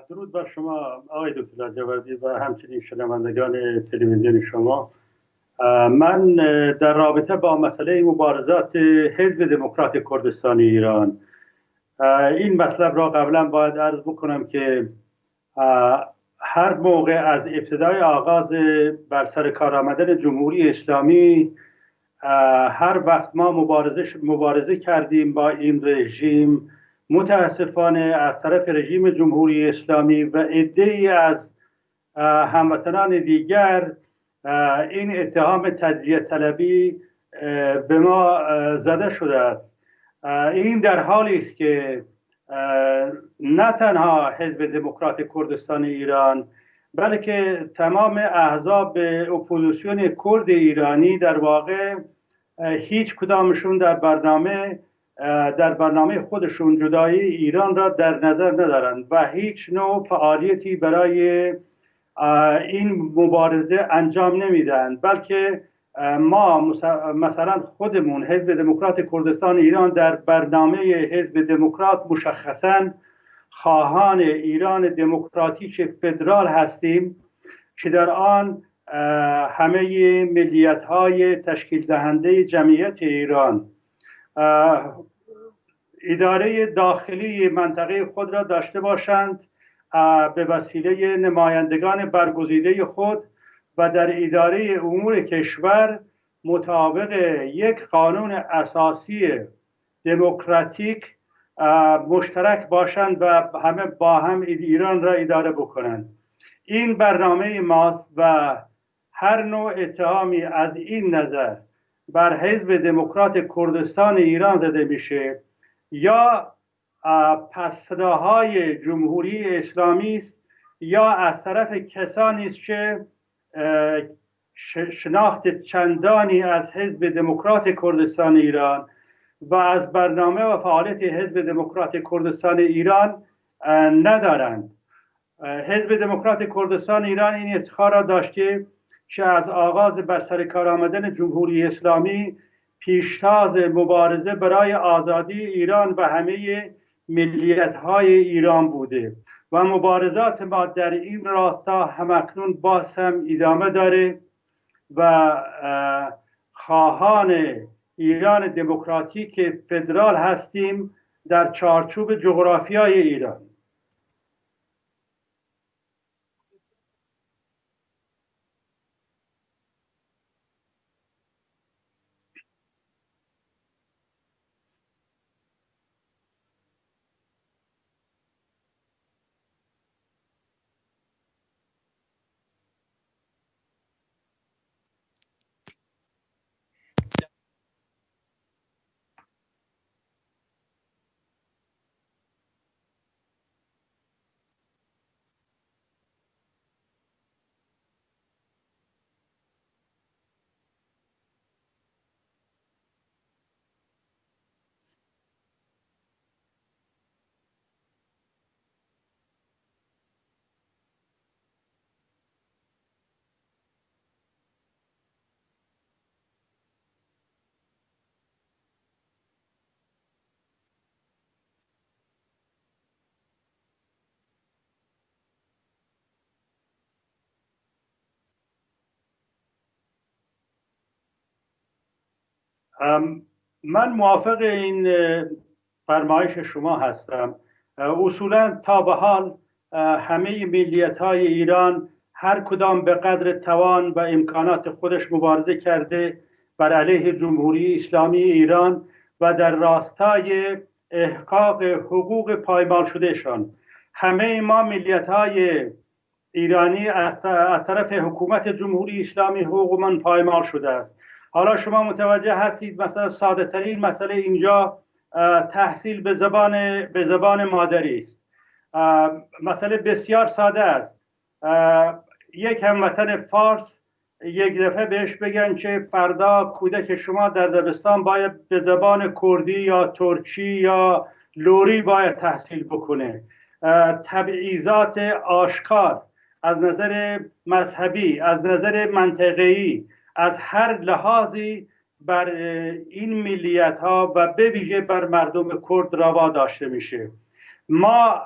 درود بر شما آقای دکتر جوادی و همچنین شنوندگان تلویزیون شما. من در رابطه با مسئله مبارزات حزب دموکرات کردستان ایران. این مطلب را قبلا باید عرض بکنم که هر موقع از ابتدای آغاز بر سر کار آمدن جمهوری اسلامی هر وقت ما مبارزه, مبارزه کردیم با این رژیم متاسفانه از طرف رژیم جمهوری اسلامی و عده از هموطنان دیگر این اتهام تجزیه طلبی به ما زده شده است. این در حالی است که نه تنها حزب دموکرات کردستان ایران بلکه تمام احزاب اپوزیسیون کرد ایرانی در واقع هیچ کدامشون در برنامه در برنامه خودشون جدایی ایران را در نظر ندارند و هیچ نوع فعالیتی برای این مبارزه انجام نمیدن بلکه ما مثلا خودمون حزب دموکرات کردستان ایران در برنامه حزب دموکرات مشخصا خواهان ایران دموکراتیک فدرال هستیم که در آن همه ملیت های تشکیل دهنده جمعیت ایران اداره داخلی منطقه خود را داشته باشند به وسیله نمایندگان برگزیده خود و در اداره امور کشور مطابق یک قانون اساسی دموکراتیک مشترک باشند و همه با هم ایران را اداره بکنند. این برنامه ماست و هر نوع اتهامی از این نظر بر حزب دموکرات کردستان ایران زده میشه یا پسداهای جمهوری اسلامی است یا از طرف کسانی است که شناخت چندانی از حزب دموکرات کردستان ایران و از برنامه و فعالیت حزب دموکرات کردستان ایران ندارند. حزب دموکرات کردستان ایران این افتخار را داشته که از آغاز بر سر کار آمدن جمهوری اسلامی پیشتاز مبارزه برای آزادی ایران و همه ملیت های ایران بوده و مبارزات ما در این راستا همکنون باز هم ادامه داره و خواهان ایران دموکراتیک فدرال هستیم در چارچوب جغرافیای ایران. من موافق این فرمایش شما هستم. اصولا تا به حال همه ملیت های ایران هر کدام به قدر توان و امکانات خودش مبارزه کرده بر علیه جمهوری اسلامی ایران و در راستای احقاق حقوق پایمال شدهشان. همه ما ملیت های ایرانی از طرف حکومت جمهوری اسلامی حقوق پایمال شده است. حالا شما متوجه هستید مثلا ساده ترین مسئله اینجا تحصیل به زبان به زبان مادری است. مسئله بسیار ساده است. یک هموطن فارس یک دفعه بهش بگن که فردا کودک شما در دبستان باید به زبان کردی یا ترکی یا لوری باید تحصیل بکنه. تبعیضات آشکار از نظر مذهبی از نظر منطقه‌ای از هر لحاظی بر این ملیت ها و به ویژه بر مردم کرد روا داشته میشه. ما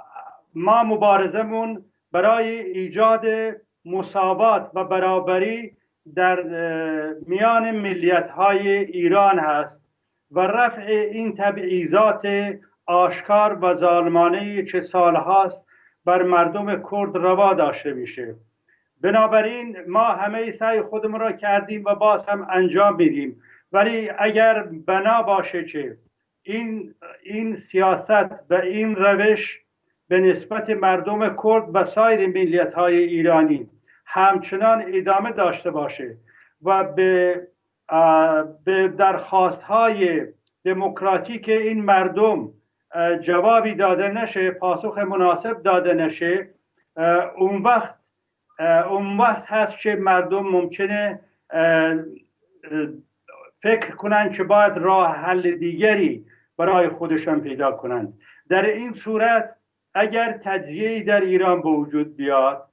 ما مبارزمون برای ایجاد مساوات و برابری در میان ملیت های ایران هست و رفع این تبعیضات آشکار و ظالمانه که سالهاست بر مردم کرد روا داشته میشه. بنابراین ما همه سعی خودمون را کردیم و باز هم انجام میدیم. ولی اگر بنا باشه که این این سیاست و این روش به نسبت مردم کرد و سایر ملیت های ایرانی همچنان ادامه داشته باشه و به به درخواست های دموکراتیک این مردم جوابی داده نشه پاسخ مناسب داده نشه اون وقت اون وقت هست که مردم ممکنه فکر کنند که باید راه حل دیگری برای خودشان پیدا کنند. در این صورت اگر تجزیه در ایران به وجود بیاد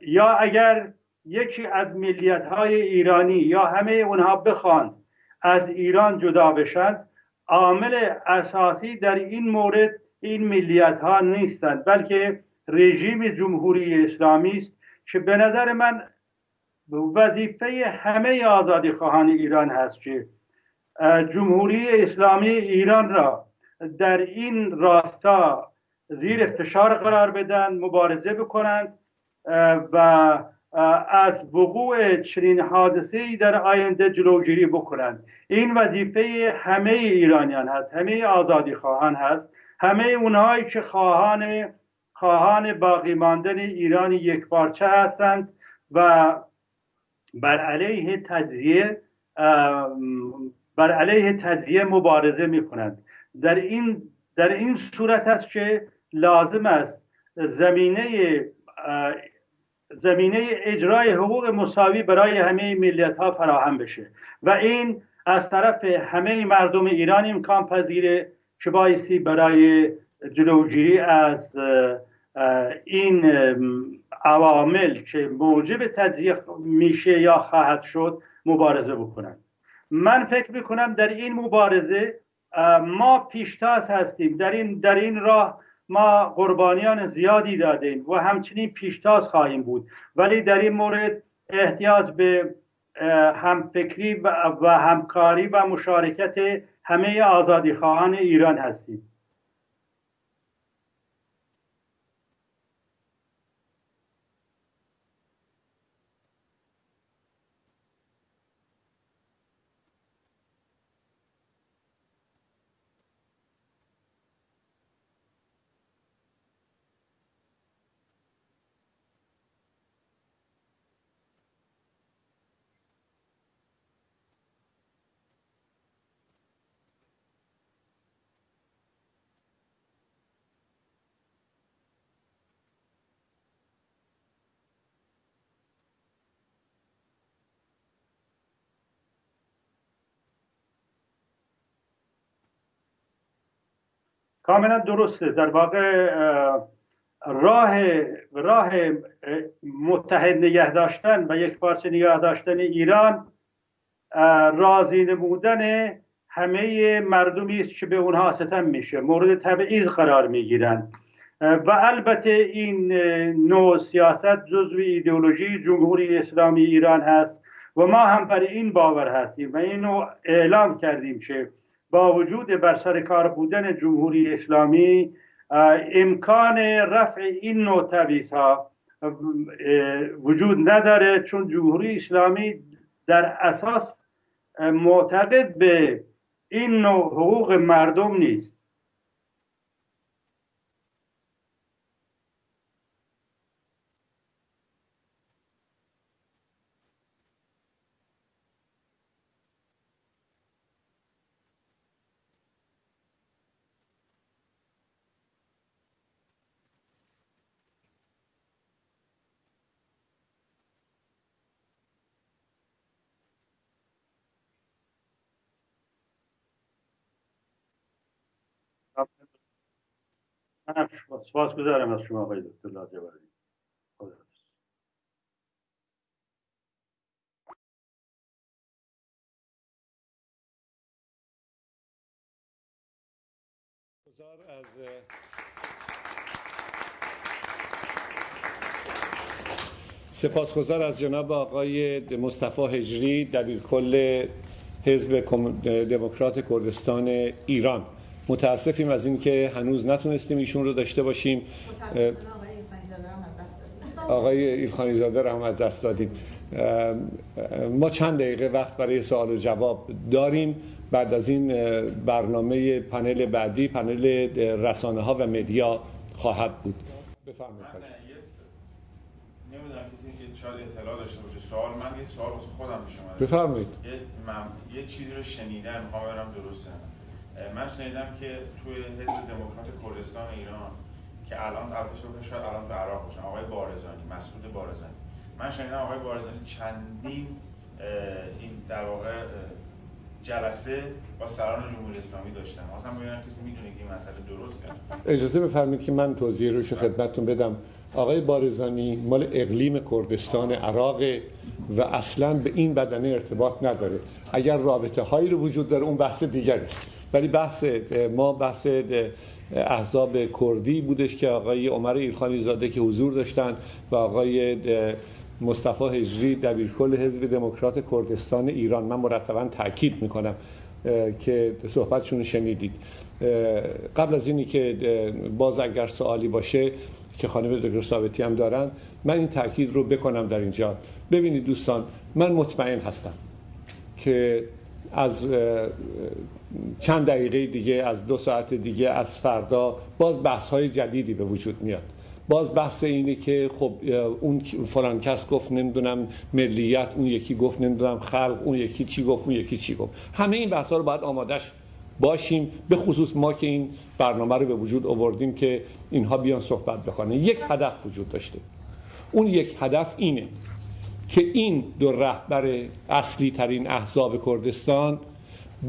یا اگر یکی از ملیت های ایرانی یا همه اونها بخوان از ایران جدا بشن عامل اساسی در این مورد این ملیت ها نیستند بلکه رژیم جمهوری اسلامی است که به نظر من وظیفه همه آزادی خواهان ایران هست که جمهوری اسلامی ایران را در این راستا زیر فشار قرار بدن مبارزه بکنند و از وقوع چنین حادثه ای در آینده جلوگیری بکنند. این وظیفه همه ایرانیان هست همه آزادی خواهان هست همه اونهایی که خواهان خواهان باقی ماندن ایران یک پارچه هستند و بر علیه تجزیه بر علیه تجزیه مبارزه می کنند در این در این صورت است که لازم است زمینه زمینه اجرای حقوق مساوی برای همه ملیت ها فراهم بشه و این از طرف همه مردم ایران امکان پذیره که بایستی برای جلوگیری از این عوامل که موجب تجزیه میشه یا خواهد شد مبارزه بکنند من فکر می‌کنم در این مبارزه ما پیشتاز هستیم. در این در این راه ما قربانیان زیادی دادیم و همچنین پیشتاز خواهیم بود. ولی در این مورد احتیاج به همفکری و همکاری و مشارکت همه آزادی خواهان ایران هستیم. کاملا درسته در واقع راه راه متحد نگه داشتن و یک پارچه نگه داشتن ایران راضی نمودن همه مردمی است که به اونها ستم میشه مورد تبعیض قرار می‌گیرند و البته این نوع سیاست جزو ایدئولوژی جمهوری اسلامی ایران هست و ما هم بر این باور هستیم و اینو اعلام کردیم که با وجود بر سر کار بودن جمهوری اسلامی امکان رفع این نوع تبعیض ها وجود نداره چون جمهوری اسلامی در اساس معتقد به این نوع حقوق مردم نیست. سپاس گذارم از شما آقای دکتر لاجوردی. از سپاسگزار از جناب آقای مصطفی هجری دبیرکل حزب دموکرات کردستان ایران. متاسفیم از اینکه هنوز نتونستیم ایشون رو داشته باشیم. آقای ایلخانی زاده رو هم از دست دادیم. ما چند دقیقه وقت برای سوال و جواب داریم. بعد از این برنامه پنل بعدی پنل رسانه ها و مدیا خواهد بود. بفرمایید. نمی‌دونم کسی که شاید اطلاع داشته باشه. سوال من یه سوال خودم پیش اومده. بفرمایید. یه, من... یه چیزی رو شنیدم می‌خوام برم درسته. من شنیدم که توی حزب دموکرات کردستان ایران که الان البته شاید الان به عراق باشن آقای بارزانی مسعود بارزانی. من شنیدم آقای بارزانی چندین این در واقع جلسه با سران جمهوری اسلامی داشتن. اصلا ببینم کسی می‌دونه که این مسئله درسته. اجازه بفرمایید که من توضیح روش خدمتتون بدم. آقای بارزانی مال اقلیم کردستان عراق و اصلا به این بدنه ارتباط نداره. اگر رابطه هایی رو وجود داره اون بحث دیگری است. ولی بحث ما بحث احزاب کردی بودش که آقای عمر ایرخانی زاده که حضور داشتن و آقای مصطفی هجری دبیرکل حزب دموکرات کردستان ایران. من مرتبا تاکید می‌کنم که صحبتشون شنیدید. قبل از اینی که باز اگر سوالی باشه که خانم دکتر ثابتی هم دارن من این تاکید رو بکنم در اینجا. ببینید دوستان من مطمئن هستم که از چند دقیقه دیگه از دو ساعت دیگه از فردا باز بحث های جدیدی به وجود میاد. باز بحث اینه که خب اون فلان کس گفت نمی‌دونم ملیت اون یکی گفت نمی‌دونم خلق اون یکی چی گفت اون یکی چی گفت. همه این بحث ها رو باید آمادش باشیم به خصوص ما که این برنامه رو به وجود آوردیم که اینها بیان صحبت بکنن. یک هدف وجود داشته. اون یک هدف اینه که این دو رهبر اصلی ترین احزاب کردستان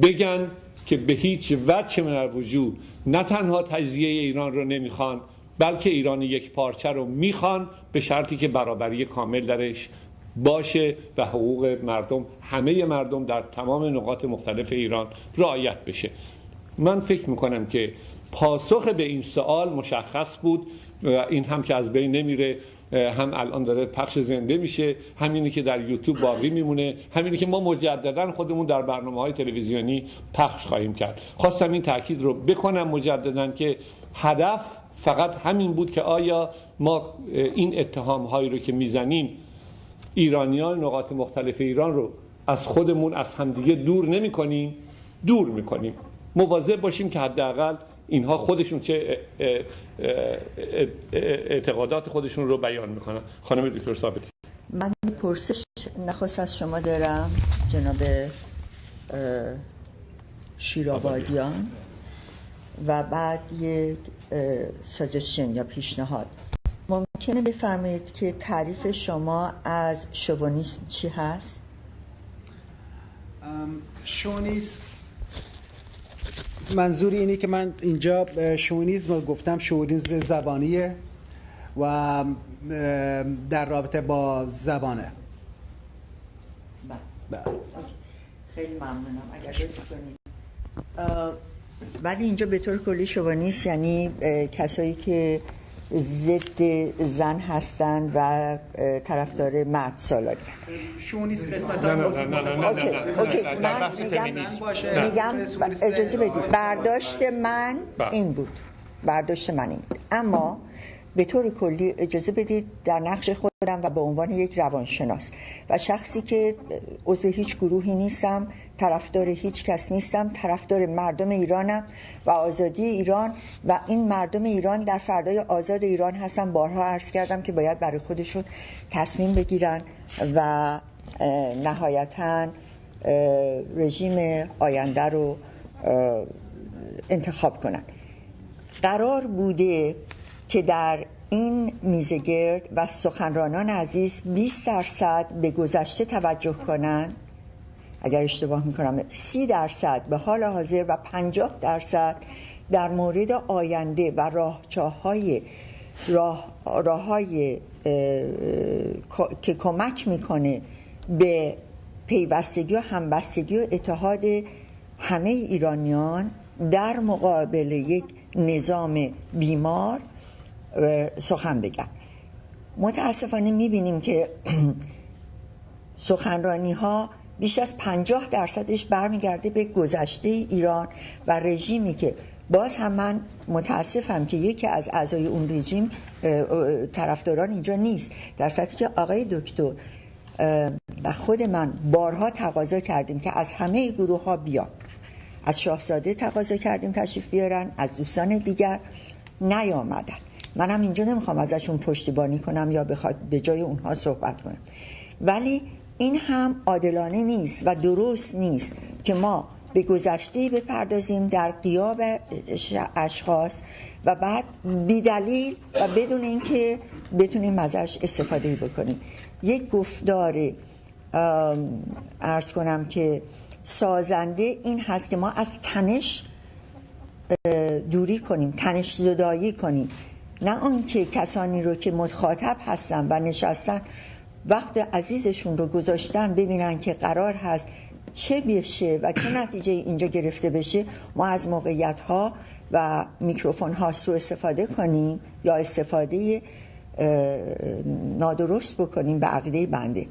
بگن که به هیچ وجه من الوجود نه تنها تجزیه ایران رو نمی‌خوان بلکه ایران یک پارچه رو می‌خوان به شرطی که برابری کامل درش باشه و حقوق مردم همه مردم در تمام نقاط مختلف ایران رعایت بشه. من فکر می‌کنم که پاسخ به این سوال مشخص بود و این هم که از بین نمیره. هم الان داره پخش زنده میشه همینی که در یوتیوب باقی میمونه همینی که ما مجددا خودمون در برنامه های تلویزیونی پخش خواهیم کرد. خواستم این تاکید رو بکنم مجددا که هدف فقط همین بود که آیا ما این اتهام هایی رو که می‌زنیم ایرانیان نقاط مختلف ایران رو از خودمون از همدیگه دور نمی کنیم دور می کنیم مواظب باشیم که حداقل اینها خودشون چه اعتقادات خودشون رو بیان می‌کنن. خانم دکتر ثابتی. من پرسش نخواست از شما دارم جناب شیرابادیان و بعد یک ساجشن یا پیشنهاد. ممکنه بفرمایید که تعریف شما از شوونیسم چی هست؟ شونیسم منظور اینه که من اینجا شونیزم رو گفتم شونیزم زبانیه و در رابطه با زبانه. بله. خیلی ممنونم. اگر کنید ولی اینجا به طور کلی شوانیست یعنی کسایی که ضد زن هستند و طرفدار مرد سالاری شوونیست قسمت نه نه نه نه نه OK OK من میگم میگم اجازه بدید. برداشت من این بود. برداشت من این بود. اما به طور کلی اجازه بدید در نقش خودم و به عنوان یک روانشناس و شخصی که عضو هیچ گروهی نیستم طرفدار هیچ کس نیستم طرفدار مردم ایرانم و آزادی ایران و این مردم ایران در فردای آزاد ایران هستم بارها عرض کردم که باید برای خودشون تصمیم بگیرن و نهایتا رژیم آینده رو انتخاب کنن. قرار بوده که در این میزگرد و سخنرانان عزیز 20 درصد به گذشته توجه کنند. اگر اشتباه می‌کنم 30 درصد به حال حاضر و 50 درصد در مورد آینده و راه های راه, راه های که کمک می‌کنه به پیوستگی و همبستگی و اتحاد همه ایرانیان در مقابل یک نظام بیمار سخن بگن. متاسفانه می‌بینیم که (clears throat) سخنرانی ها بیش از پنجاه درصدش برمیگرده به گذشته ایران و رژیمی که باز هم من متاسفم که یکی از اعضای اون رژیم طرفداران اینجا نیست. در صورتی که آقای دکتر و خود من بارها تقاضا کردیم که از همه گروه ها بیان. از شاهزاده تقاضا کردیم تشریف بیارن از دوستان دیگر نیامدن. منم اینجا نمی‌خوام ازشون پشتیبانی کنم یا بخواد به جای اونها صحبت کنم. ولی این هم عادلانه نیست و درست نیست که ما به گذشته بپردازیم در قیاب اشخاص و بعد بیدلیل و بدون اینکه بتونیم ازش استفاده بکنیم. یک گفتار ارز کنم که سازنده این هست که ما از تنش دوری کنیم تنش زدایی کنیم. نه آنکه کسانی رو که مخاطب هستن و نشستن وقت عزیزشون رو گذاشتن ببینن که قرار هست چه بشه و چه نتیجه اینجا گرفته بشه ما از موقعیت ها و میکروفون ها سو استفاده کنیم یا استفاده نادرست بکنیم به عقیده بنده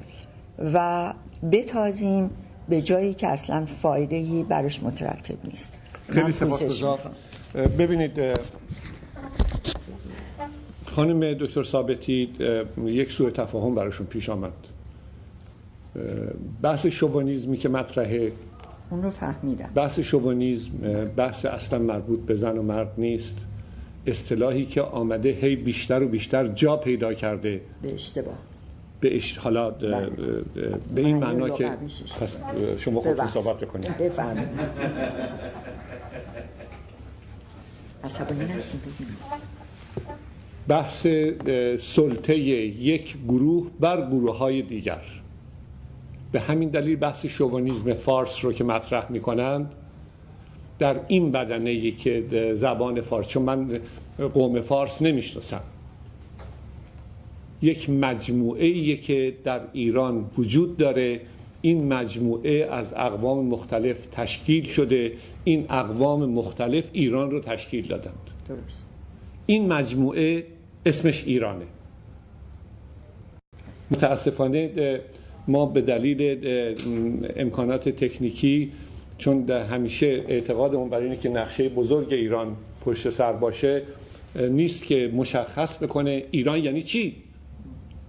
و بتازیم به جایی که اصلا فایده برش مترکب نیست. خیلی سپاسگزار ببینید خانم دکتر ثابتی یک سوء تفاهم براشون پیش آمد. بحث شوونیزمی که مطرحه. اون رو فهمیدم. بحث شوونیزم بحث اصلا مربوط به زن و مرد نیست. اصطلاحی که آمده هی بیشتر و بیشتر جا پیدا کرده. به اشتباه. به اش... حالا بله. به این معنا که پس شما خودتون صحبت بکنید. بفرمایید. عصبانی نشین. بحث سلطه یک گروه بر گروه های دیگر. به همین دلیل بحث شوونیزم فارس رو که مطرح می کنند در این بدنه که زبان فارس چون من قوم فارس نمی‌شناسم. یک مجموعه که در ایران وجود داره. این مجموعه از اقوام مختلف تشکیل شده. این اقوام مختلف ایران رو تشکیل دادند. درست. این مجموعه اسمش ایرانه. متاسفانه ما به دلیل امکانات تکنیکی چون همیشه اعتقادمون برای اینه که نقشه بزرگ ایران پشت سر باشه نیست که مشخص بکنه ایران یعنی چی.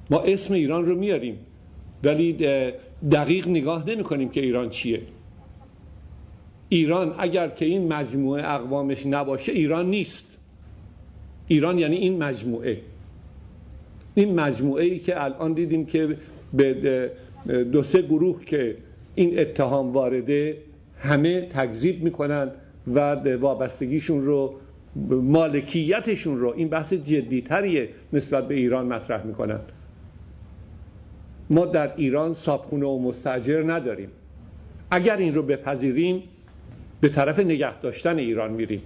ما اسم ایران رو میاریم ولی دقیق نگاه نمی کنیم که ایران چیه. ایران اگر که این مجموعه اقوامش نباشه ایران نیست. ایران یعنی این مجموعه. این مجموعه ای که الان دیدیم که به دو سه گروه که این اتهام وارده همه تکذیب می‌کنن و وابستگیشون رو مالکیتشون رو این بحث جدیتریه نسبت به ایران مطرح می‌کنن. ما در ایران صابخونه و مستجر نداریم. اگر این رو بپذیریم به طرف نگه داشتن ایران میریم.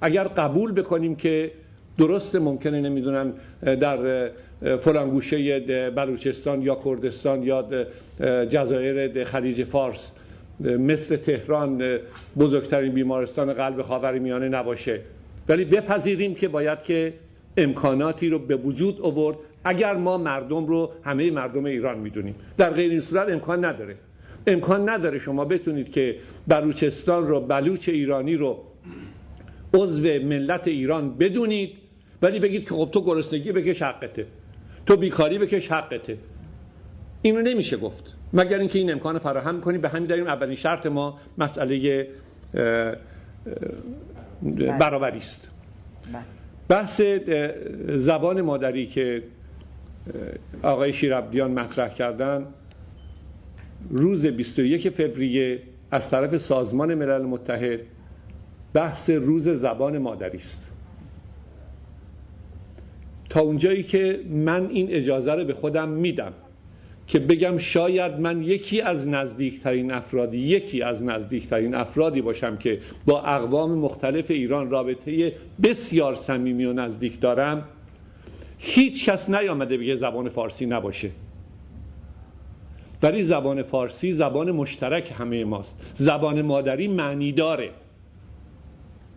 اگر قبول بکنیم که درست ممکنه نمی‌دونم در فلان گوشه بلوچستان یا کردستان یا جزایر خلیج فارس مثل تهران بزرگترین بیمارستان قلب خاورمیانه نباشه. ولی بپذیریم که باید که امکاناتی رو به وجود آورد. اگر ما مردم رو همه مردم ایران می‌دونیم. در غیر این صورت امکان نداره. امکان نداره شما بتونید که بلوچستان رو بلوچ ایرانی رو عضو ملت ایران بدونید ولی بگید که خب تو گرسنگی بکش حقته. تو بیکاری بکش حقته. اینو نمیشه گفت. مگر اینکه این امکان فراهم کنیم به همین دلیل اولین شرط ما مسئله برابری است. بحث زبان مادری که آقای شیرابدیان مطرح کردن روز 21 فوریه از طرف سازمان ملل متحد بحث روز زبان مادری است. تا اونجایی که من این اجازه رو به خودم میدم که بگم شاید من یکی از نزدیکترین افرادی یکی از نزدیکترین افرادی باشم که با اقوام مختلف ایران رابطه بسیار صمیمی و نزدیک دارم هیچ کس نیامده بگه زبان فارسی نباشه. ولی زبان فارسی زبان مشترک همه ماست. زبان مادری معنی داره.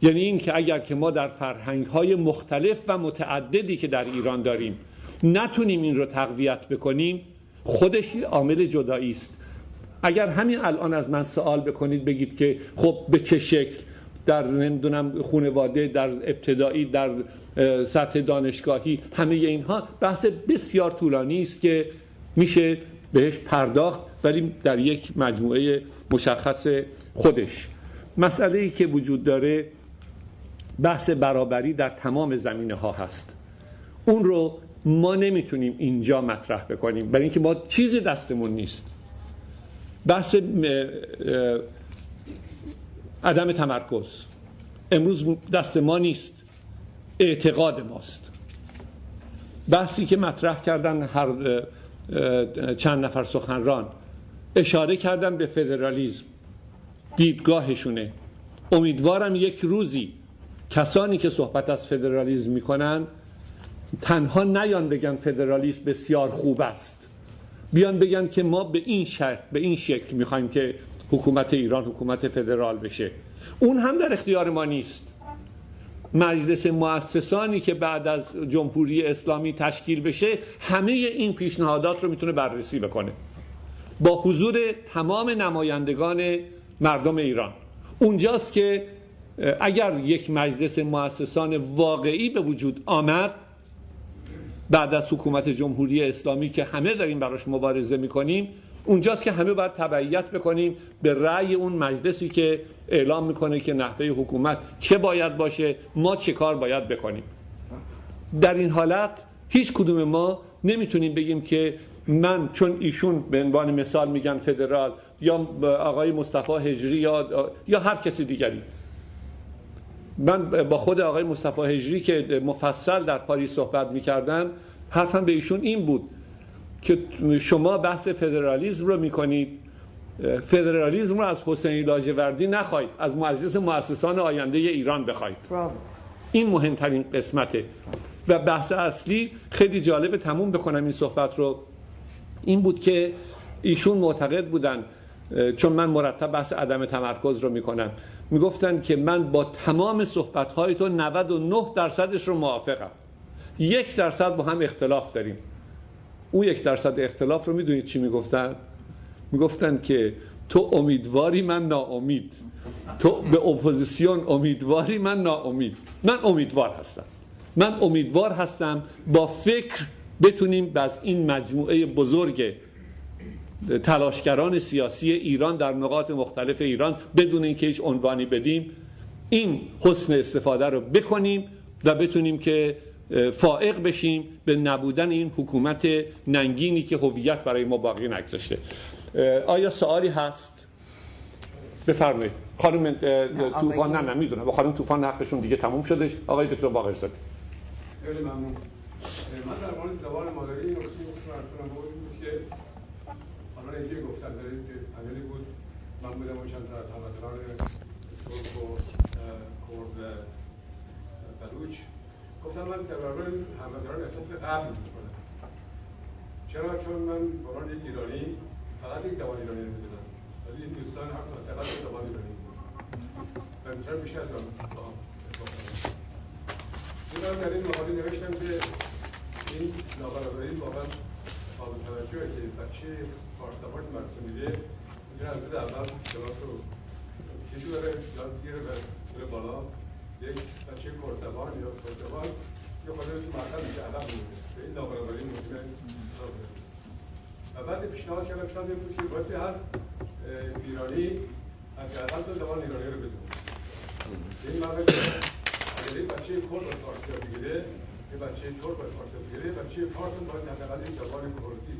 یعنی این که اگر که ما در فرهنگ های مختلف و متعددی که در ایران داریم نتونیم این رو تقویت بکنیم خودش عامل جدایی است. اگر همین الان از من سوال بکنید بگید که خب به چه شکل؟ در نمی‌دونم خانواده در ابتدایی در سطح دانشگاهی همه اینها بحث بسیار طولانی است که میشه بهش پرداخت ولی در یک مجموعه مشخص خودش. مسئله ای که وجود داره بحث برابری در تمام زمینه ها هست. اون رو ما نمی‌تونیم اینجا مطرح بکنیم. برای اینکه ما چیزی دستمون نیست. بحث عدم تمرکز. امروز دست ما نیست. اعتقاد ماست. بحثی که مطرح کردن هر چند نفر سخنران اشاره کردن به فدرالیزم. دیدگاهشونه. امیدوارم یک روزی کسانی که صحبت از فدرالیزم می‌کنن تنها نیان بگن فدرالیسم بسیار خوب است. بیان بگن که ما به این شکل به این شکل می‌خوایم که حکومت ایران حکومت فدرال بشه. اون هم در اختیار ما نیست. مجلس مؤسسانی که بعد از جمهوری اسلامی تشکیل بشه همه این پیشنهادات رو می‌تونه بررسی بکنه. با حضور تمام نمایندگان مردم ایران. اونجاست که اگر یک مجلس مؤسسان واقعی به وجود آمد بعد از حکومت جمهوری اسلامی که همه داریم براش مبارزه می‌کنیم اونجاست که همه باید تبعیت بکنیم به رأی اون مجلسی که اعلام می‌کنه که نحوه حکومت چه باید باشه ما چه کار باید بکنیم. در این حالت هیچ کدوم ما نمی‌تونیم بگیم که من چون ایشون به عنوان مثال میگن فدرال یا آقای مصطفی هجری یا یا هر کسی دیگری من با خود آقای مصطفی هجری که مفصل در پاریس صحبت می‌کردم حرفم به ایشون این بود که شما بحث فدرالیزم رو می‌کنید. فدرالیزم رو از حسین لاجوردی نخواهید از مجلس مؤسسان آینده ایران بخواید این مهمترین قسمته. و بحث اصلی خیلی جالب تموم بکنم این صحبت رو. این بود که ایشون معتقد بودن چون من مرتب بحث عدم تمرکز رو می‌کنم. می‌گفتن که من با تمام صحبت های تو 99 درصدش رو موافقم. یک درصد با هم اختلاف داریم. اون یک درصد اختلاف رو می‌دونید چی می‌گفتن می‌گفتن که تو امیدواری من ناامید. تو به اپوزیسیون امیدواری من ناامید. من امیدوار هستم. من امیدوار هستم با فکر بتونیم از این مجموعه بزرگ تلاشگران سیاسی ایران در نقاط مختلف ایران بدون اینکه هیچ عنوانی بدیم این حسن استفاده رو بکنیم و بتونیم که فائق بشیم به نبودن این حکومت ننگینی که هویت برای ما باقی نگذاشته. آیا سوالی هست؟ بفرمایید. خانم طوفان نه نه می‌دونم. با خانم طوفان حقشون دیگه تموم شده. آقای دکتر باقر زاده. خیلی ممنون. من در مورد زبان مادری این نکته که حالا اینجا گفتن دارید که پنلی بود من بودم و چند از هموطنان ترک و کرد بلوچ. گفتم من در برابر هموطنان احساس قبل می‌کنم. چرا؟ چون من بران یک ایرانی فقط یک زبان ایرانی نمی‌دونم ولی این دوستان هم فقط یک زبان ایرانی و چرا بیشتر از من در این مقاله نوشتم که این نابرابری واقعا قابل توجهه که بچه پارتابارت مرسوم میده می‌تونه از اول کلاس رو کشو بره یاد گیره بره بالا. یک بچه کردبان یا کردبان یه خود تو مرکز میشه عقب میمونه. به این نابرابری ممکنه و بعد پیشنهاد کردم پیشنهاد این بود که باعث هر ایرانی از اقل دو زبان ایرانی رو بدونه این معنی اگر یک بچه کرد باید فارسی رو بگیره یه بچه ترک باید فارسی رو بگیره بچه فارس باید حداقل زبان کردی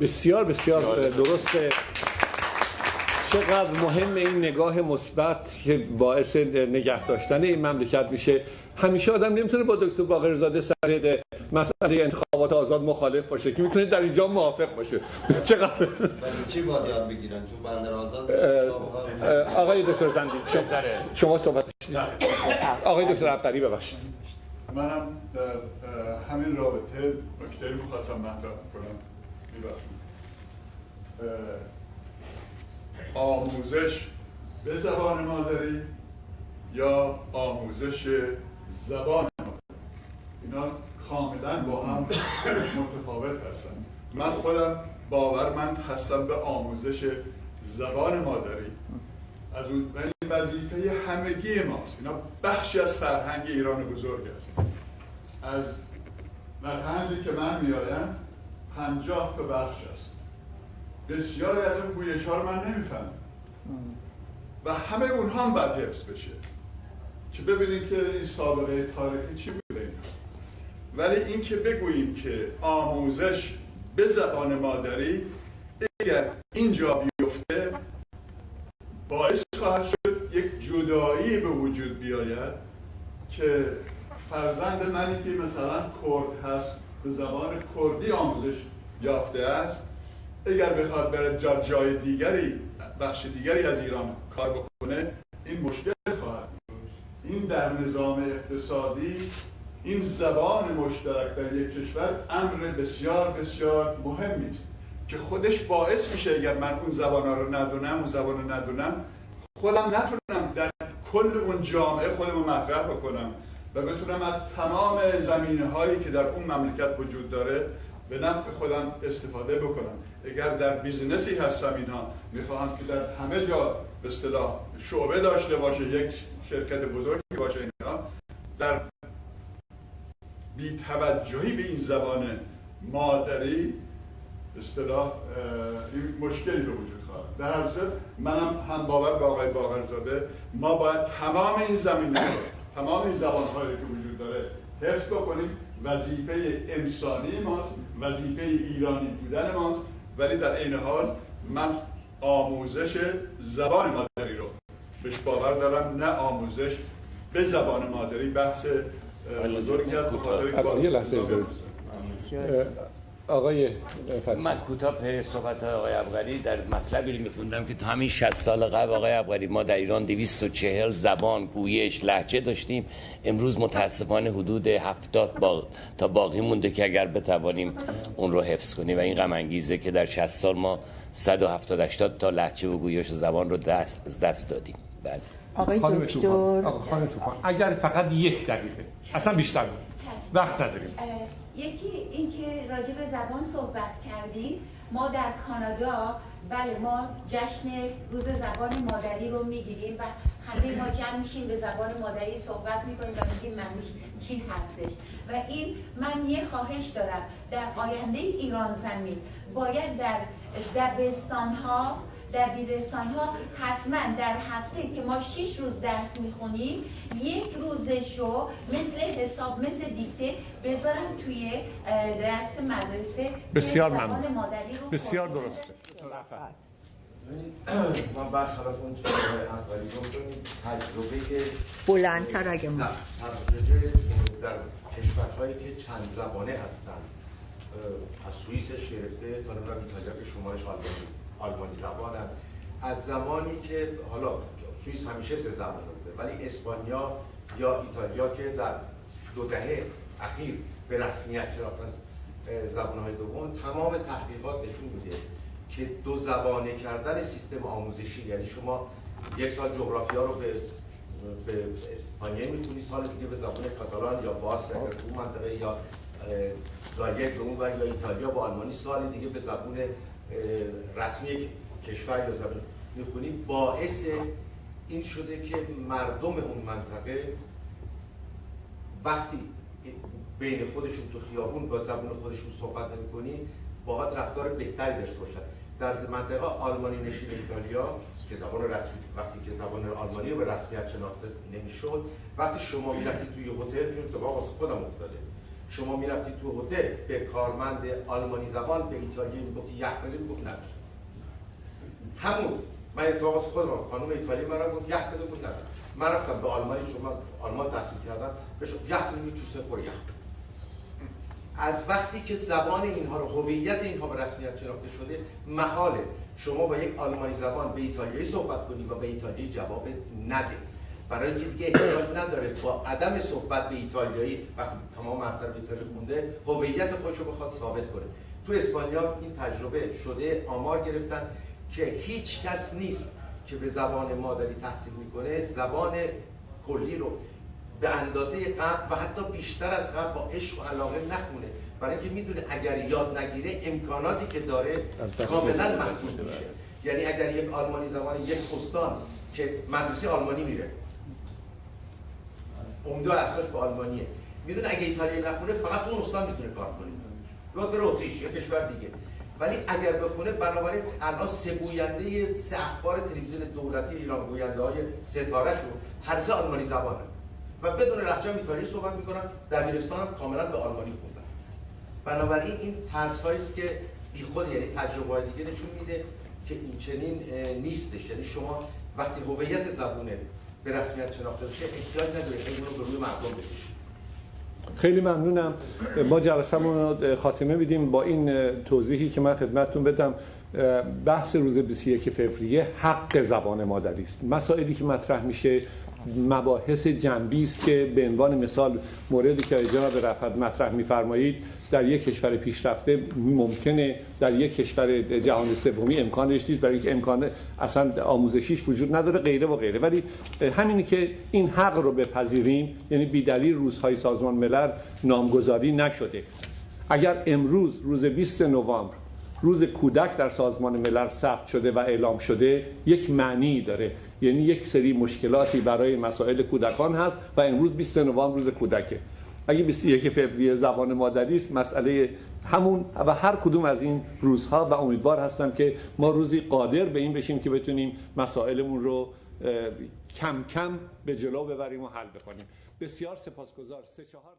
بسیار بسیار درسته. چقدر مهم این نگاه مثبت که باعث نگه داشتن این مملکت میشه. همیشه آدم نمی‌تونه با دکتر باقرزاده سر مسئله انتخابات آزاد مخالف باشه. که می‌تونه در اینجا موافق باشه؟ (laughs) چقدر؟ چی باید یاد بگیرن؟ تو بندر آزاد آقای دکتر زندی شما, شما صحبت آقای دکتر عبدری ببخشید. منم همین رابطه نکته رو خواستم مطرح کنم. آموزش به زبان مادری یا آموزش زبان. مادری اینا کاملا با هم متفاوت هستن. من خودم باورمند هستم به آموزش زبان مادری از اون وظیفه همگی ماست. اینا بخشی از فرهنگ ایران بزرگ است از در که من میآیم پنجاه تا بخش است بسیاری از اون گویش ها رو من نمی‌فهمم. و همه اونها هم باید حفظ بشه. که ببینیم که این سابقه تاریخی چی بوده ولی این که بگوییم که آموزش به زبان مادری اگر اینجا بیفته باعث خواهد شد یک جدایی به وجود بیاید که فرزند منی که مثلا کرد هست به زبان کردی آموزش یافته است اگر بخواد بره جا جای دیگری بخش دیگری از ایران کار بکنه این مشکل این در نظام اقتصادی این زبان مشترک در یک کشور امر بسیار بسیار مهمی است که خودش باعث میشه اگر من اون زبان رو ندونم اون زبان رو ندونم خودم نتونم در کل اون جامعه خودم رو مطرح بکنم و بتونم از تمام زمینه هایی که در اون مملکت وجود داره به نفع خودم استفاده بکنم. اگر در business ی هستم اینها می‌خواهم که در همه جا به اصطلاح شعبه داشته باشه یک شرکت بزرگی باشه اینها در بی توجهی به این زبان مادری اصطلاح این مشکلی به وجود خواهد. در ضمن منم هم باور به آقای باقرزاده ما باید تمام این زمینه تمام این زبان هایی که وجود داره حفظ بکنیم. وظیفه انسانی ماست وظیفه ایرانی بودن ماست. ولی در عین حال من آموزش زبان مادری رو بهش باور دارم نه آموزش به زبان مادری بحث بزرگی از بخاطر یه لحظه آقای من کوتاه به صحبت آقای ابغری در مطلبی میخوندم که تا همین 60 سال قبل آقای ابغری ما در ایران 240 زبان گویش لحجه داشتیم. امروز متاسفانه حدود 70 با... تا باقی مونده که اگر بتوانیم اون رو حفظ کنیم. و این غم انگیزه که در 60 سال ما 170 80 تا لحجه و گویش زبان رو دست از دست دادیم. بله. آقای دکتر. اگر فقط یک دقیقه. اصلا بیشتر وقت نداریم. یکی اینکه راجع به زبان صحبت کردیم ما در کانادا بله ما جشن روز زبان مادری رو می‌گیریم و همه ما جمع میشیم به زبان مادری صحبت می‌کنیم و میگیم معنیش چی هستش. و این من یه خواهش دارم در آینده ایران زمین باید در دبستان ها در بیرستان ها حتما در هفته که ما شش روز درس می‌خونیم یک روزش رو مثل حساب مثل دیکته بذارم توی درس مدرسه بسیار ممنون. بسیار درسته. من برخلاف اون چیزی تجربه بلندتر اگه ما در کشورهایی که چند زبانه هستن. از سوئیسش گرفته تا نمی‌دونم که شمارش آلمانی زبانم. از زمانی که حالا سوئیس همیشه سه زبان بوده ولی اسپانیا یا ایتالیا که در دو دهه اخیر به رسمیت شناختن زبانهای دوم تمام تحقیقات نشون میده که دو زبانه کردن سیستم آموزشی یعنی شما یک سال جغرافیا رو به به اسپانیایی می‌تونی سال دیگه به زبان کاتالان یا باسک اگر تو منطقه یا گالک به اون یا ایتالیا با آلمانی سال دیگه به زبان رسمی کشور یا زبان می‌خونی باعث این شده که مردم اون منطقه وقتی بین خودشون تو خیابون با زبان خودشون صحبت نمی‌کنی باید رفتار بهتری داشته باشن. در منطقه آلمانی نشین ایتالیا که زبان رسمی وقتی که زبان آلمانی رو به رسمیت شناخته نمی‌شد وقتی شما می‌رفتی توی هتل چون اتفاق واسه خودم افتاده. شما می‌رفتی تو هتل به کارمند آلمانی زبان به ایتالیایی می‌گفتی یخ بده. می‌گفت نه. همون. من اتفاقا خودم خانم ایتالیایی من گفت یخ بده. بود نه. من رفتم به آلمانی شما آلمان تحصیل کردم بهش یخ می تو سپر یخ از وقتی که زبان اینها رو هویت اینها به رسمیت شناخته شده محاله. شما با یک آلمانی زبان به ایتالیایی صحبت کنید و به ایتالیایی جواب نده. برای اینکه احتیاج نداره. با عدم صحبت به ایتالیایی وقتی تمام اثر به ایتالیا خونده هویت خودش رو بخواد ثابت کنه. تو اسپانیا این تجربه شده آمار گرفتن که هیچ کس نیست که به زبان مادری تحصیل می‌کنه زبان کلی رو به اندازه قبل و حتی بیشتر از قبل با عشق و علاقه نخونه. برای اینکه می‌دونه اگر یاد نگیره امکاناتی که داره کاملا محدود میشه. یعنی اگر یک آلمانی زبان یک استان که مدرسه آلمانی میره عمده اساس به آلمانیه. می‌دونه اگه ایتالیایی نخونه فقط اون استان می‌تونه کار کنه. یا به اتریش یا کشور دیگه. ولی اگر بخونه بنابراین الان سه گوینده سه اخبار تلویزیون دولتی ایران گوینده های ستاره شو هر سه آلمانی زبانه و بدون لهجه ایتالیایی صحبت می‌کنن دبیرستان هم کاملا به آلمانی خوندن. بنابراین این ترس است که بیخود یعنی تجربه دیگه نشون میده که این چنین نیستش. یعنی شما وقتی هویت زبونه به رسمیت شناخته بشه احتیاج نداره که رو به روی مردم بکشید خیلی ممنونم. ما جلسه‌مون رو خاتمه میدیم. با این توضیحی که من خدمتتون بدم بحث روز 21 فوریه حق زبان مادری است مسائلی که مطرح میشه مباحث جنبی است که به عنوان مثال موردی که جناب رفت مطرح میفرمایید در یک کشور پیشرفته ممکنه در یک کشور جهان سومی امکانش نیست برای اینکه امکان اصلا آموزشیش وجود نداره غیره و غیره. ولی همینی که این حق رو بپذیریم یعنی بیدلیل روزهای سازمان ملل نامگذاری نشده. اگر امروز روز 20 نوامبر روز کودک در سازمان ملل ثبت شده و اعلام شده یک معنی داره. یعنی یک سری مشکلاتی برای مسائل کودکان هست و امروز 20 نوامبر روز کودکه. اگه 21 فوریه زبان مادری است مسئله همون و هر کدوم از این روزها و امیدوار هستم که ما روزی قادر به این بشیم که بتونیم مسائلمون رو کم کم به جلو ببریم و حل بکنیم. بسیار سپاسگزار. سه چهار